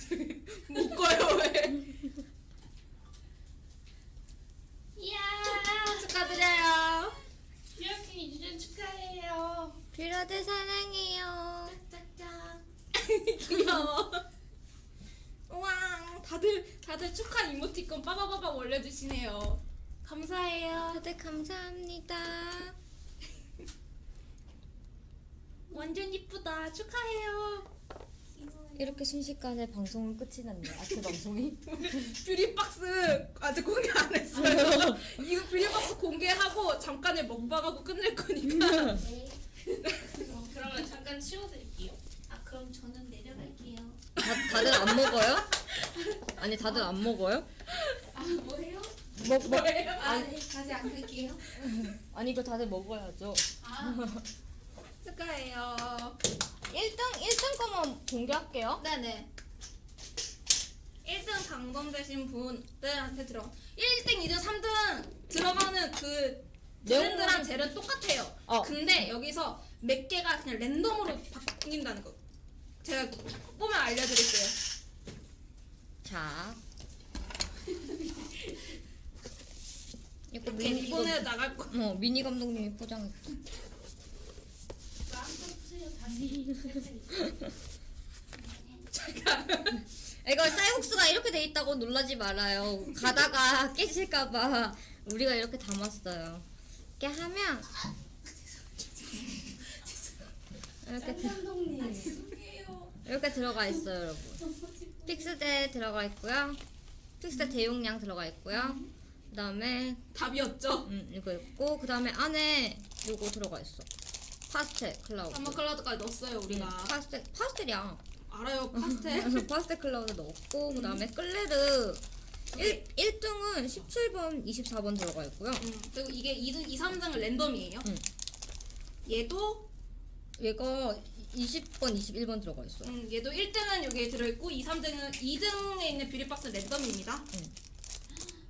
[laughs] 못 꺼요 왜? 2주년 축하해요. 빌라드 사랑해요. 짝짝짝. 귀여워. 우왕 다들 다들 축하 이모티콘 빠바바바 올려주시네요. 감사해요. 다들 감사합니다. 완전 이쁘다. 축하해요. 이렇게 순식간에 방송은 끝이 났네. 아침 방송이. [laughs] 뷰리박스 아직 공개 안 했어요. [laughs] 잠깐에 먹방하고 끝낼 거니까. 네. 어, [laughs] 그러면 잠깐 치워드릴게요. 아 그럼 저는 내려갈게요. 다, 다들 안 먹어요? 아니 다들 안 먹어요? 아 뭐예요? 먹 먹. 아 네, 다시 안 갈게요. 아니 이거 다들 먹어야죠. 아 축하해요. 1등 1등 거만 공개할게요. 네네. 1등 당첨되신 분들한테 들어. 1등, 2등, 3등 들어가는 그 브랜드랑 젤은 똑같아요. 어. 근데 여기서 몇 개가 그냥 랜덤으로 바뀐다는 거. 제가 보면 알려드릴게요. 자. [laughs] 이거 미니 이번에 나갈 거. 어 미니 감독님이 다시. 제가 이거 쌀국수가 이렇게 돼 있다고 놀라지 말아요. 가다가 깨질까봐 우리가 이렇게 담았어요. 이렇게 하면 이렇게. 이렇게 들어가 있어요, 여러분. 픽스젤 들어가 있고요. 픽스젤 대용량 들어가 있고요. 그 다음에 답이었죠. 음, 이거 있고 그 다음에 안에 요거 들어가 있어. 파스텔 클라우드. 삼번 클라우드까지 넣었어요 음, 우리가. 파스텔 파스텔이야. 알아요 파스텔. [laughs] 파스텔 클라우드 넣었고 그 다음에 클레르 1, 1등은 17번, 24번 들어가 있고요. 음, 그리고 이게 2등, 2, 3등은 랜덤이에요. 음. 얘도 얘가 20번, 21번 들어가 있어. 음, 얘도 1등은 여기에 들어있고 2, 3등은 2등에 있는 뷰리박스 랜덤입니다.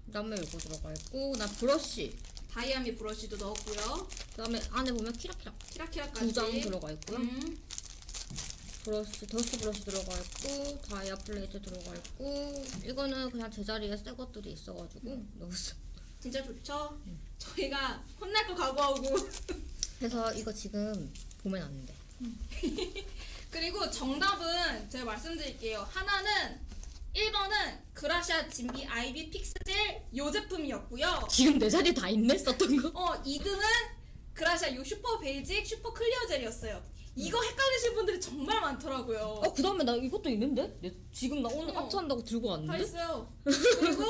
그다음에 요거 들어가 있고 그다음 브러쉬. 다이아미 브러쉬도 넣었고요. 그다음에 안에 보면 키라키라 키라키라까지. 두 장 들어가 있고요. 음, 브러쉬, dust brush 들어가 있고 다이아 플레이트 들어가 있고 이거는 그냥 제자리에 새 것들이 있어가지고 넣었어. 진짜 좋죠? 저희가 혼날 거 각오하고 그래서 이거 지금 보면 안 돼. [laughs] 그리고 정답은 제가 말씀드릴게요. 하나는 1번은 그라시아 진비 아이비 픽스젤 요 제품이었고요. 지금 내 자리 다 있네 썼던 거. 어 2등은 그라시아 요 슈퍼 베이직 슈퍼 클리어 젤이었어요. 이거 헷갈리신 분들이 정말 많더라고요. 어 그 다음에 나 이것도 있는데? 얘 지금 나 오늘 어. 합체한다고 들고 다 왔는데? 있어요. 그리고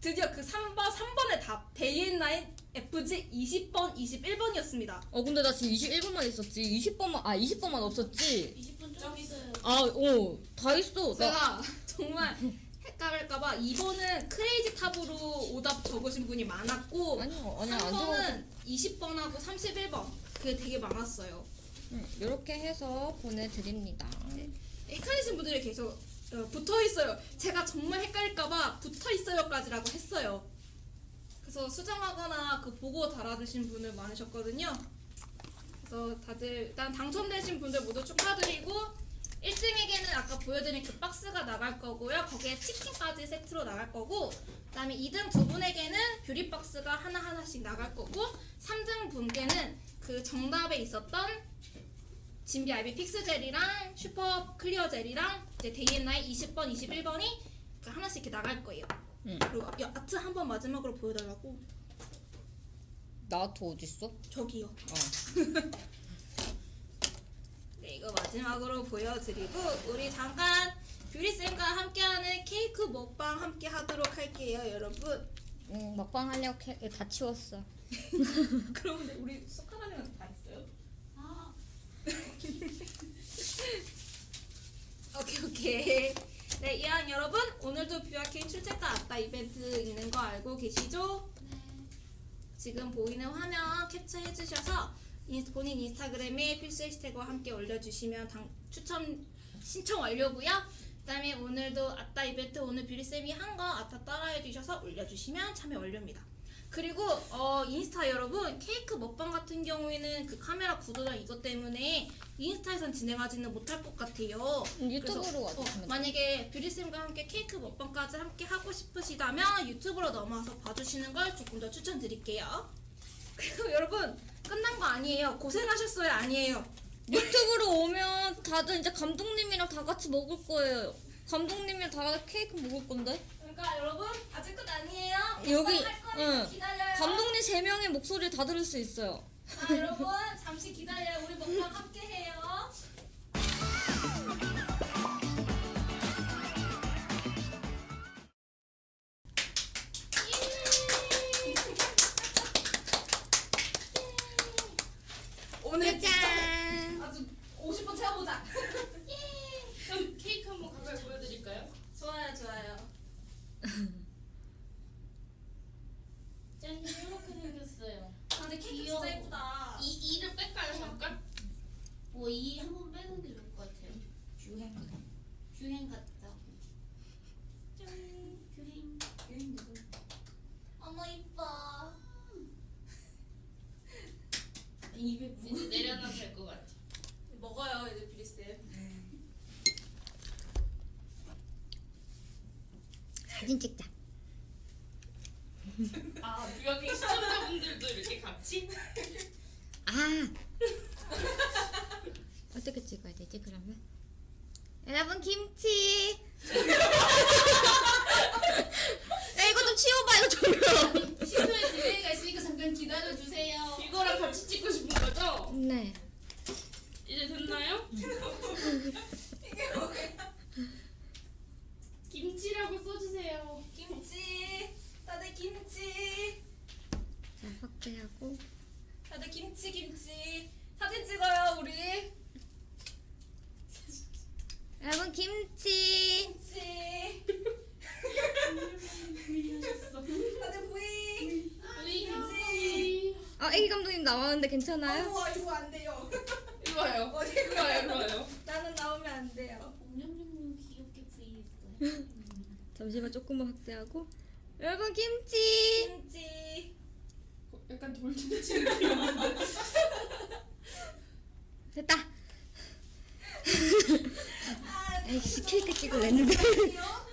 드디어 그 3번 3번의 답 데이 앤 나잇 FG 20번 21번이었습니다. 어 근데 나 지금 21번만 있었지 20번만 아 20번만 없었지 20번 좀 있어요. 아 어 다 있어 나 제가 정말 헷갈릴까봐 2번은 크레이지 탑으로 오답 적으신 분이 많았고 아니요 아니야 안 적어 3번은 20번하고 31번 그게 되게 많았어요. 이렇게 해서 보내드립니다 헷갈리신 분들이 계속 어, 붙어 있어요. 제가 정말 헷갈릴까봐 붙어 있어요까지라고 했어요. 그래서 수정하거나 그 보고 달아주신 분들 많으셨거든요. 그래서 다들 일단 당첨되신 분들 모두 축하드리고 1등에게는 아까 보여드린 그 박스가 나갈 거고요. 거기에 치킨까지 세트로 나갈 거고 그 다음에 2등 두 분에게는 뷰리 박스가 하나 하나씩 나갈 거고 3등 분께는 그 정답에 있었던 진비 아이비 픽스 젤이랑 슈퍼 클리어 젤이랑 이제 데이앤나잇 20번, 21번이 하나씩 이렇게 나갈 거예요. 응. 그리고 야, 아트 한 번 마지막으로 보여달라고 나도 어딨어? 저기요. 어 [laughs] 네, 이거 마지막으로 보여드리고 우리 잠깐 뷰리쌤과 함께하는 케이크 먹방 함께 하도록 할게요, 여러분. 응, 먹방 하려고 캐, 다 치웠어 [laughs] 그럼 우리 숟가락이랑 다 있어요? 아 [laughs] [laughs] 오케이 오케이. 네, 이왕 여러분 오늘도 뷰아킹 출첵과 아따 이벤트 있는 거 알고 계시죠? 네. 지금 보이는 화면 캡처해 주셔서 본인 인스타그램에 필수 해시태그와 함께 올려주시면 당, 추첨 신청 완료고요. 그 다음에 오늘도 아따 이벤트 오늘 뷰리쌤이 한 거 아따 따라해 주셔서 올려주시면 참여 완료입니다. 그리고 어, 인스타 여러분 케이크 먹방 같은 경우에는 그 카메라 구도랑 이것 때문에 인스타에선 진행하지는 못할 것 같아요. 유튜브로 그래서, 어, 만약에 뷰리쌤과 함께 케이크 먹방까지 함께 하고 싶으시다면 유튜브로 넘어와서 봐주시는 걸 조금 더 추천드릴게요. [laughs] 그리고 여러분 끝난 거 아니에요. 고생하셨어요 아니에요. 유튜브로 오면 다들 이제 감독님이랑 다 같이 먹을 거예요 감독님이랑 다 같이 케이크 먹을 건데 그러니까 여러분 아직 끝 아니에요. 여기, 응. 감독님 3명의 목소리를 다 들을 수 있어요 아 여러분 잠시 기다려요. 우리 먹방 함께 해요. 사진 찍자. [laughs] 아 여기 시청자분들도 이렇게 같이? 아 [laughs] 어떻게 찍어야 되지 그러면? 여러분 김치. [laughs] 야 이거 좀 치워봐 이거 조명. 시소에 delay가 있으니까 잠깐 기다려 주세요. 이거랑 같이 찍고 싶은 거죠? 네. 이제 됐나요? 김치라고 써주세요. 김치. 다들 김치. 자 확대하고. 다들 김치 김치. 사진 찍어요 우리. 여러분 김치. 김치. 미안했어. 다들 부이. 우리 김치. 아 애기 감독님 나왔는데 괜찮아요? 이거 이거 안 돼요. [laughs] 이거 와요. 어디 이거 와요. 이거 와요. [laughs] 나는 나오면 안 돼요. 옹룡룡룡 귀엽게 부위했어요. [laughs] 잠시만 조금만 확대하고. 여러분 김치. 김치. 약간 돌김치 느낌인데. 됐다. 아, 에이씨 케이크 찍을랬는데. 귀여워.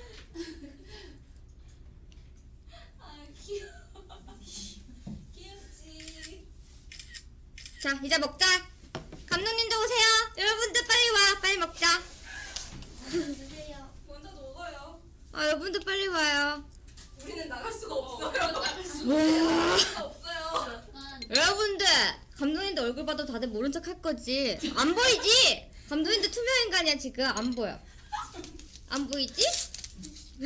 아 귀여워. 김치. 자 이제 먹자. 감독님도 오세요. 여러분들 빨리 와. 빨리 먹자. 주세요. 먼저 먹어요. 아 여러분들 빨리 와요. 우리는 나갈 수가 없어요. 나갈 수. 와. 수가 없어요. 약간 여러분들 감독님들 얼굴 봐도 다들 모른 척 할 거지. 안 보이지? 감독님들 투명 인간이야 지금 안 보여. 안 보이지? [laughs]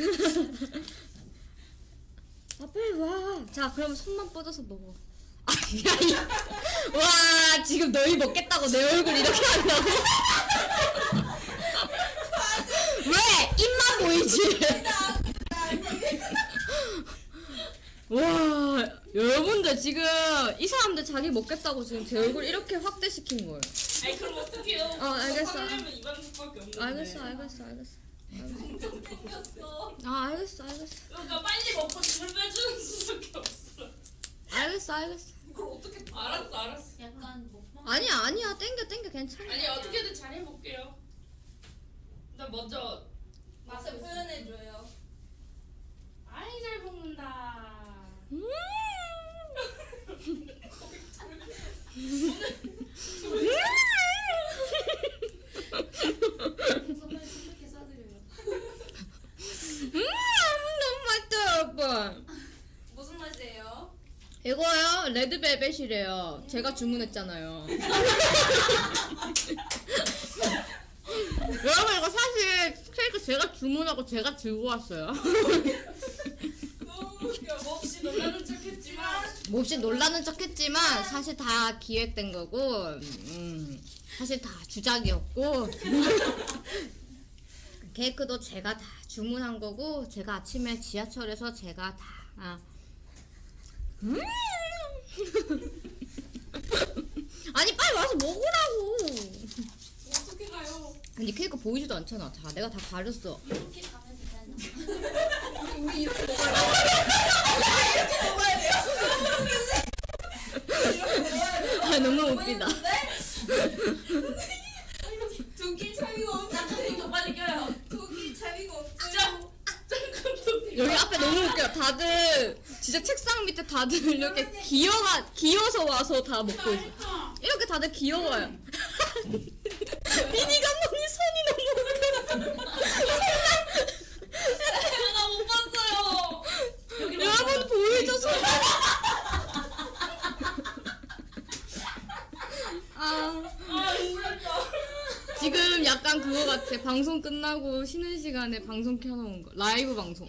아 빨리 와. 자 그럼 손만 뻗어서 먹어. 아, 와 지금 너희 먹겠다고 내 얼굴 이렇게 한다고? [laughs] 왜 입만 보이지? [laughs] 와 여러분들 지금 이 사람들 자기 먹겠다고 지금 제 얼굴 이렇게 확대시킨 거예요. 아니 그럼 어떡해요? 어, 알겠어. 하려면 이만큼밖에 없는데. 알겠어 알겠어 알겠어. 엄청 생겼어. 아 알겠어 알겠어 그러니까 빨리 먹고 힘을 빼주는 수밖에 없어. 알겠어 알겠어. 이걸 어떻게 알았어 알았어. 약간 먹방. 아니야 아니야 땡겨 땡겨 괜찮아. 아니 어떻게든 잘 해볼게요. 일단 먼저 맛을 표현해줘요. 아이 잘 먹는다. 음. 선물 선물해 싸드려요. 음 너무 맛있다 여러분. 무슨 맛이에요? 이거요 레드벨벳이래요. 제가 주문했잖아요. [laughs] 여러분 이거 사실 케이크 제가 주문하고 제가 들고 왔어요. 너무 웃겨. 몹시 놀라는 척 했지만 몹시 놀라는 척 했지만 사실 다 기획된 거고 음, 사실 다 주작이었고 [laughs] 케이크도 제가 다 주문한 거고 제가 아침에 지하철에서 제가 다 아. 음. [laughs] 아니 빨리 와서 먹으라고 어떻게 가요? 근데 케이크 보이지도 않잖아 자 내가 다 가렸어 이렇게 가면 되잖아. 우리 돼요. 이렇게 먹어야 돼요. 이렇게 먹어야 돼요. 아 너무 웃기다 다들 이렇게 기어가 기어서 와서 다 먹고 있어. 이렇게 다들 귀여워요. [laughs] 미니 감독님 손이 너무. 나못 봤어요. 여러분 보이죠 손? 아 아. 지금 약간 그거 같아. 방송 끝나고 쉬는 시간에 방송 켜놓은 거. 라이브 방송.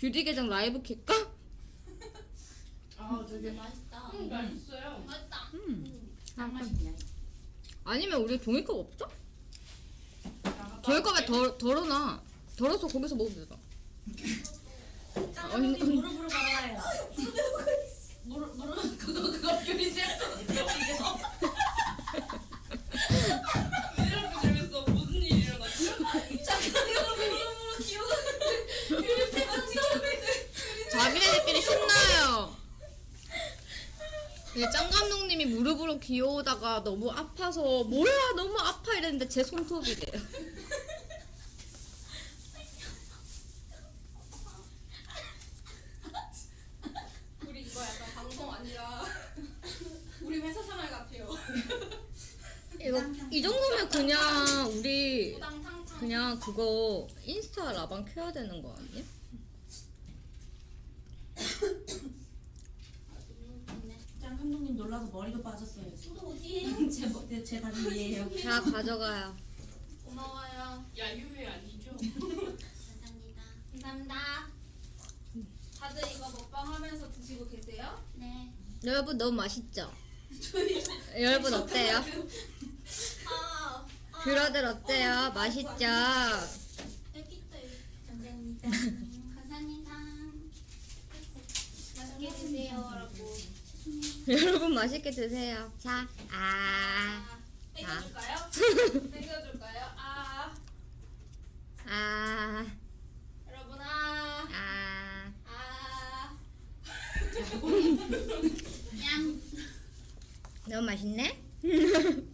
뷰리 계정 라이브 킬까? 아 되게 되게 맛있다. 음, 맛있어요. 맛있다. 음. 딱 맛있네. 아니면 우리 종이컵 없죠? 종이컵에 덜 덜어놔. 덜어서 거기서 먹으면 되잖아. 짱언니 무릎으로 걸어요. 무릎 무릎 그거 그거 뷰리지 이 신나요. 짱 감독님이 무릎으로 기어오다가 너무 아파서 뭐야 너무 아파 이랬는데 제 손톱이래요. 이거 이 정도면 그냥 우리 그냥 그거 인스타 라방 켜야 되는 거 아니야? 짱 감독님 놀라서 머리도 빠졌어요. 저도 어디에요? 제, 머- 제 다리 위에요. 자 가져가요. 고마워요. 야유회 아니죠? 감사합니다. 감사합니다. 다들 이거 먹방 하면서 드시고 계세요? 네. 여러분 너무 맛있죠? 여러분 어때요? 아, 아 뷰러들 어때요? 맛있죠? 애기들. 감사합니다. 음, 감사합니다. 맛있게 드세요라고. 여러분 맛있게 드세요. 자, 아, 아, 땡겨줄까요? [laughs] 땡겨줄까요? 아, 아, 여러분 아, 아. 아. [laughs] 양. 너무 맛있네? [laughs]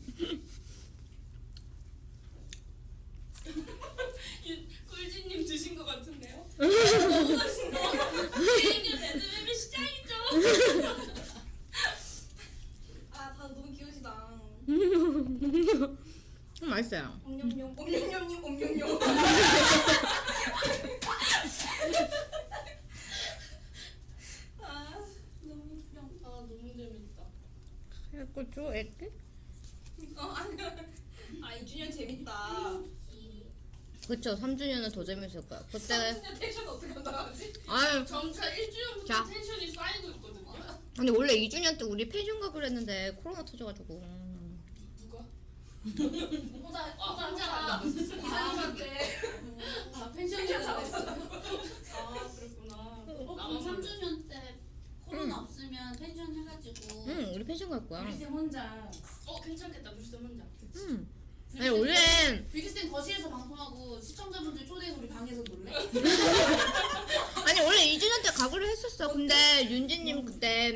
꿀지님 드신 것 같은데요? 레드벨벳 시장이죠. 아, 다들 너무 귀여우시다. [laughs] 음, 맛있어요. 옴뇸뇸, 옴뇸뇸, 옴뇸뇸. 아, 너무 웃겨. 아 너무 재밌다. 줘, 애기? 어, 아니, 아, 2주년 재밌다. 그쵸, 3주년은 더 재밌을 거야. 그때, 3주년 텐션 어떻게 나가지? 아유, 점차 1주년부터 자. 텐션이 쌓이고 있거든요. 근데 원래 2주년 때 우리 펜션 가기로 했는데 코로나 터져가지고. 누가? 혼자, 아, 혼자, 혼자 혼자. 이사님한테. 아 펜션이 펜션 잡았어. 아 그랬구나. 어, 나만 그럼 몰라. 3주년 때 코로나 없으면 펜션 해가지고. 응, 우리 펜션 갈 거야. 우리 쌤 혼자. 어 괜찮겠다. 물쌤 혼자. 응. 아니, 원래, 뷰티쌤 거실에서 방송하고 시청자분들 초대해서 우리 방에서 놀래? [laughs] 아니, 원래 2주년 때 가기로 했었어. 근데 윤지님 그때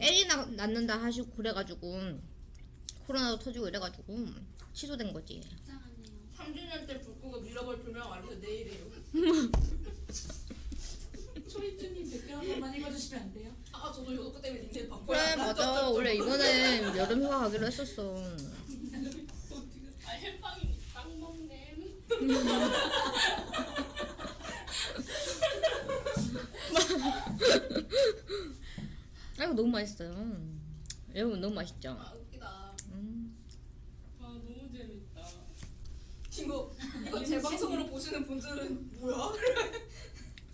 애기 낳- 낳는다 하시고 그래가지고, 코로나도 터지고 이래가지고, 취소된 거지. 이상하네요. 3주년 때불 끄고 밀어볼 조명 알려서 내일이에요. [laughs] 초이쭈님 댓글 한 번만 읽어주시면 안 돼요? 아, 저도 이거 때문에 닌텐 바꿔요. 그래, 맞아. 원래 이번엔 여름 휴가 가기로 했었어. 아 햄빵이 빵 먹네. 아이고, 너무 맛있어요. 여러분, 너무 맛있죠? 아, 웃기다. 음. 아 너무 재밌다. 이거, 이거 제 방송으로 보시는 분들은 뭐야?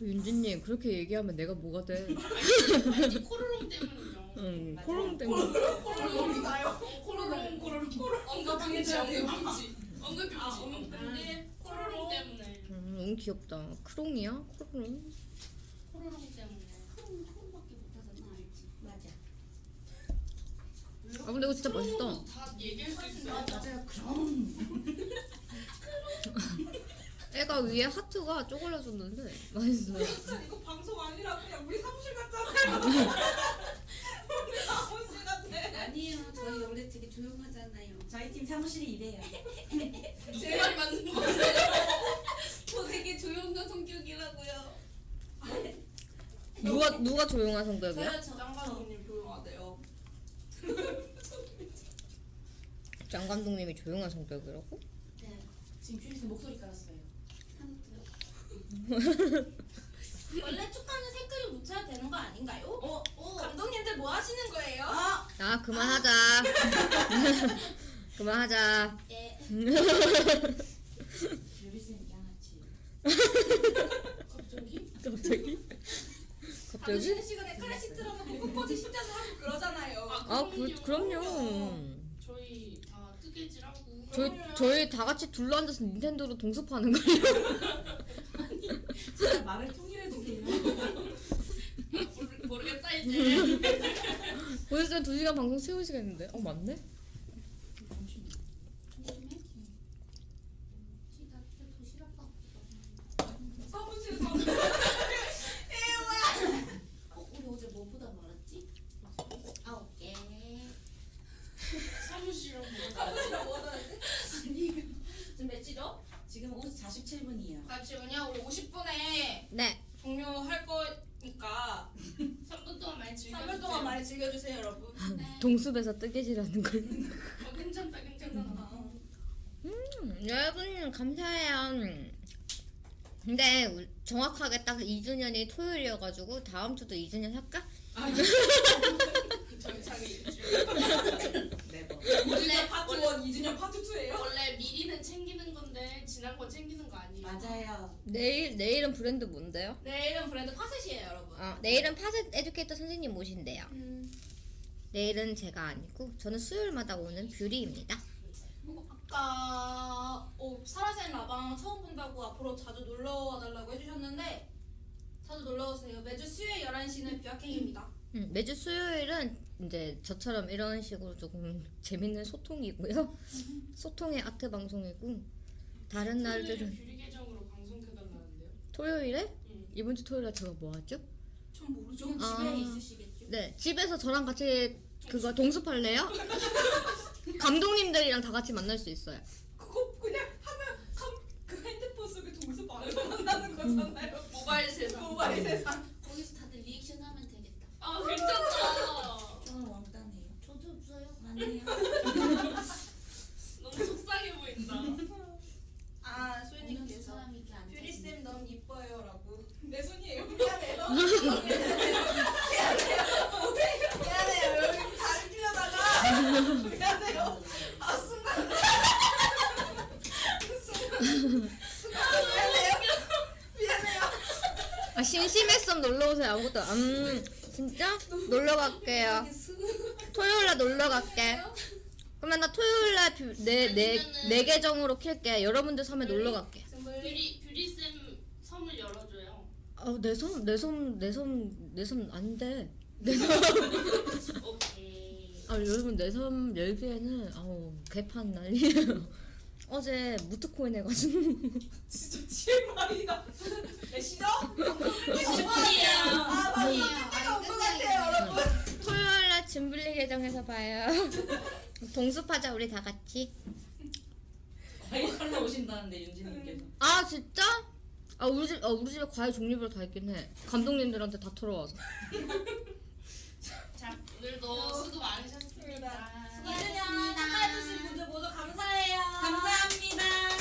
윤지님, 그렇게 얘기하면 내가 뭐가 돼? 아니 코로롱 때문이죠. 응. 코로나 때문에. 코로롱이 나요. 코로롱 코로롱 코로롱 언급했지 언급했지 언급했지 언급했지 코로롱 때문에 음, 너무 귀엽다. 크롱이야? 크롱? 코로롱 때문에. 크롬, 크롬밖에 못하잖아, 알지? 맞아. 아, 근데 이거 진짜 맛있다. 코로롱도 다 얘기할 수 있어요. 맞아요. 그럼. [laughs] 애가 위에 하트가 쪼글라졌는데 맛있어요. 진짜 이거 방송 아니라 그냥 우리 사무실 같잖아요. [laughs] 우리 사무실 같아. 아니에요. 저희 원래 되게 조용하잖아요. 저희 팀 사무실이 이래요. [laughs] 제 말이 맞는 거저 되게 조용한 성격이라고요. 누가 누가 조용한 성격이야? 저요, 저. 장 감독님 조용하대요. 장 감독님이 조용한 성격이라고? 네. 지금 쭈이쌤 목소리 깔았어요. [laughs] 원래 축하는 색깔을 묻혀야 되는 거 아닌가요? 어, 어. 감독님들 뭐 하시는 거예요? 아! 아 그만하자. [laughs] 그만하자. 예. 유리쌤 [laughs] 양아치. 갑자기? 갑자기? 갑자기? 쉬는 시간에 클래식 틀어놓고 풋퍼지 신자서 하고 그러잖아요. 아 그, 그럼요. 저희 다 뜨개질하고 저희 저희 다 같이 둘러 앉아서 닌텐도로 동습하는 거예요. [laughs] 진짜 말을 통일해주세요. 모르, 모르겠다 이제. 오늘 두 시간 방송 세우시겠는데? 어 맞네. 사무실 사무실. 어, 우리 어제 뭐보다 말았지? 아홉 개. 사무실은 뭐 사무실에 뭐 하는데? 지금 몇시죠? 지금 5 47분이에요. 잠시만요. 우리 50분에 네. 종료할 거니까 3분 동안 많이 즐겨. 3분 네. 동숲에서 뜨개질하는 걸. 어 괜찮다 괜찮다. 음, 여러분 감사해요. 근데 우- 정확하게 딱 2주년이 토요일이어가지고 다음 주도 2주년 할까? [laughs] 정상이 원래 파트 원래 1, 2주년 파트 2예요? 원래 미리는 챙기는 건데 지난 건 챙기는 거 아니에요? 맞아요. 내일 내일은 브랜드 뭔데요? 내일은 브랜드 파셋이에요, 여러분. 아 내일은 파셋 educator 선생님 모신대요. 음, 내일은 제가 아니고 저는 수요일마다 오는 뷰리입니다. 아까 어, 사라센 라방 처음 본다고 앞으로 자주 놀러 와달라고 해주셨는데 자주 놀러 오세요. 매주 수요일 11시는 뷰아킹입니다. 음, 매주 수요일은 이제 저처럼 이런 식으로 조금 [laughs] 재밌는 소통이고요. [laughs] 소통의 아트 방송이고 다른 날들은 뷰리 계정으로 방송 켜달라는데요? 토요일에 응. 이번 주 토요일에 제가 뭐 하죠? 전 모르죠. 집에 아. 있으시겠죠? 네 집에서 저랑 같이 그거 동습할래요? 감독님들이랑 다 같이 만날 수 있어요. 그거 그냥 하면 감, 그 핸드폰 속에 동수 안에서 만나는 거잖아요. 모바일 세상. 모바일 세상. 거기서 다들 리액션 하면 되겠다. 아 괜찮다. 저는 왕따네요. 저도 없어요. 맞네요. 너무 속상해 보인다. 아 소연님께서 앉아. 뷰리 쌤 너무 이뻐요라고. 내 손이에요. 미안해요. [laughs] 여기 다리 끼려다가 미안해요. 아 순간 순간 미안해요. 미안해요. 아 심심했으면 놀러 오세요. 아무것도 안- 음 진짜 놀러 갈게요. 토요일 날 놀러 갈게. 그러면 나 토요일 날 내내내 아니면은- 내 계정으로 킬게. 여러분들 섬에 놀러 갈게. 뷰리 뷰리 쌤 섬을 열어줘요. 아내섬내섬내섬내섬안 돼. [laughs] 오케이. 아 여러분 내섬 열기에는 아우 개판 난리예요. [laughs] 어제 무트코인 해가지고 [laughs] 진짜 TMI다. 메시죠? 신기해요. 아 맞아. 때가 온것 같아요, 여러분. 토요일날 짐블리 계정에서 봐요. [laughs] 동습하자 우리 다 같이. 과일 컬러 오신다는데 윤지님께서 아 진짜? 아 우리 집 아, 우리 집에 과일 종류별 다 있긴 해. 감독님들한테 다 털어와서. 오늘도 수고 많으셨습니다. 수고하셨습니다. 축하해주신 분들 모두 감사해요. 감사합니다.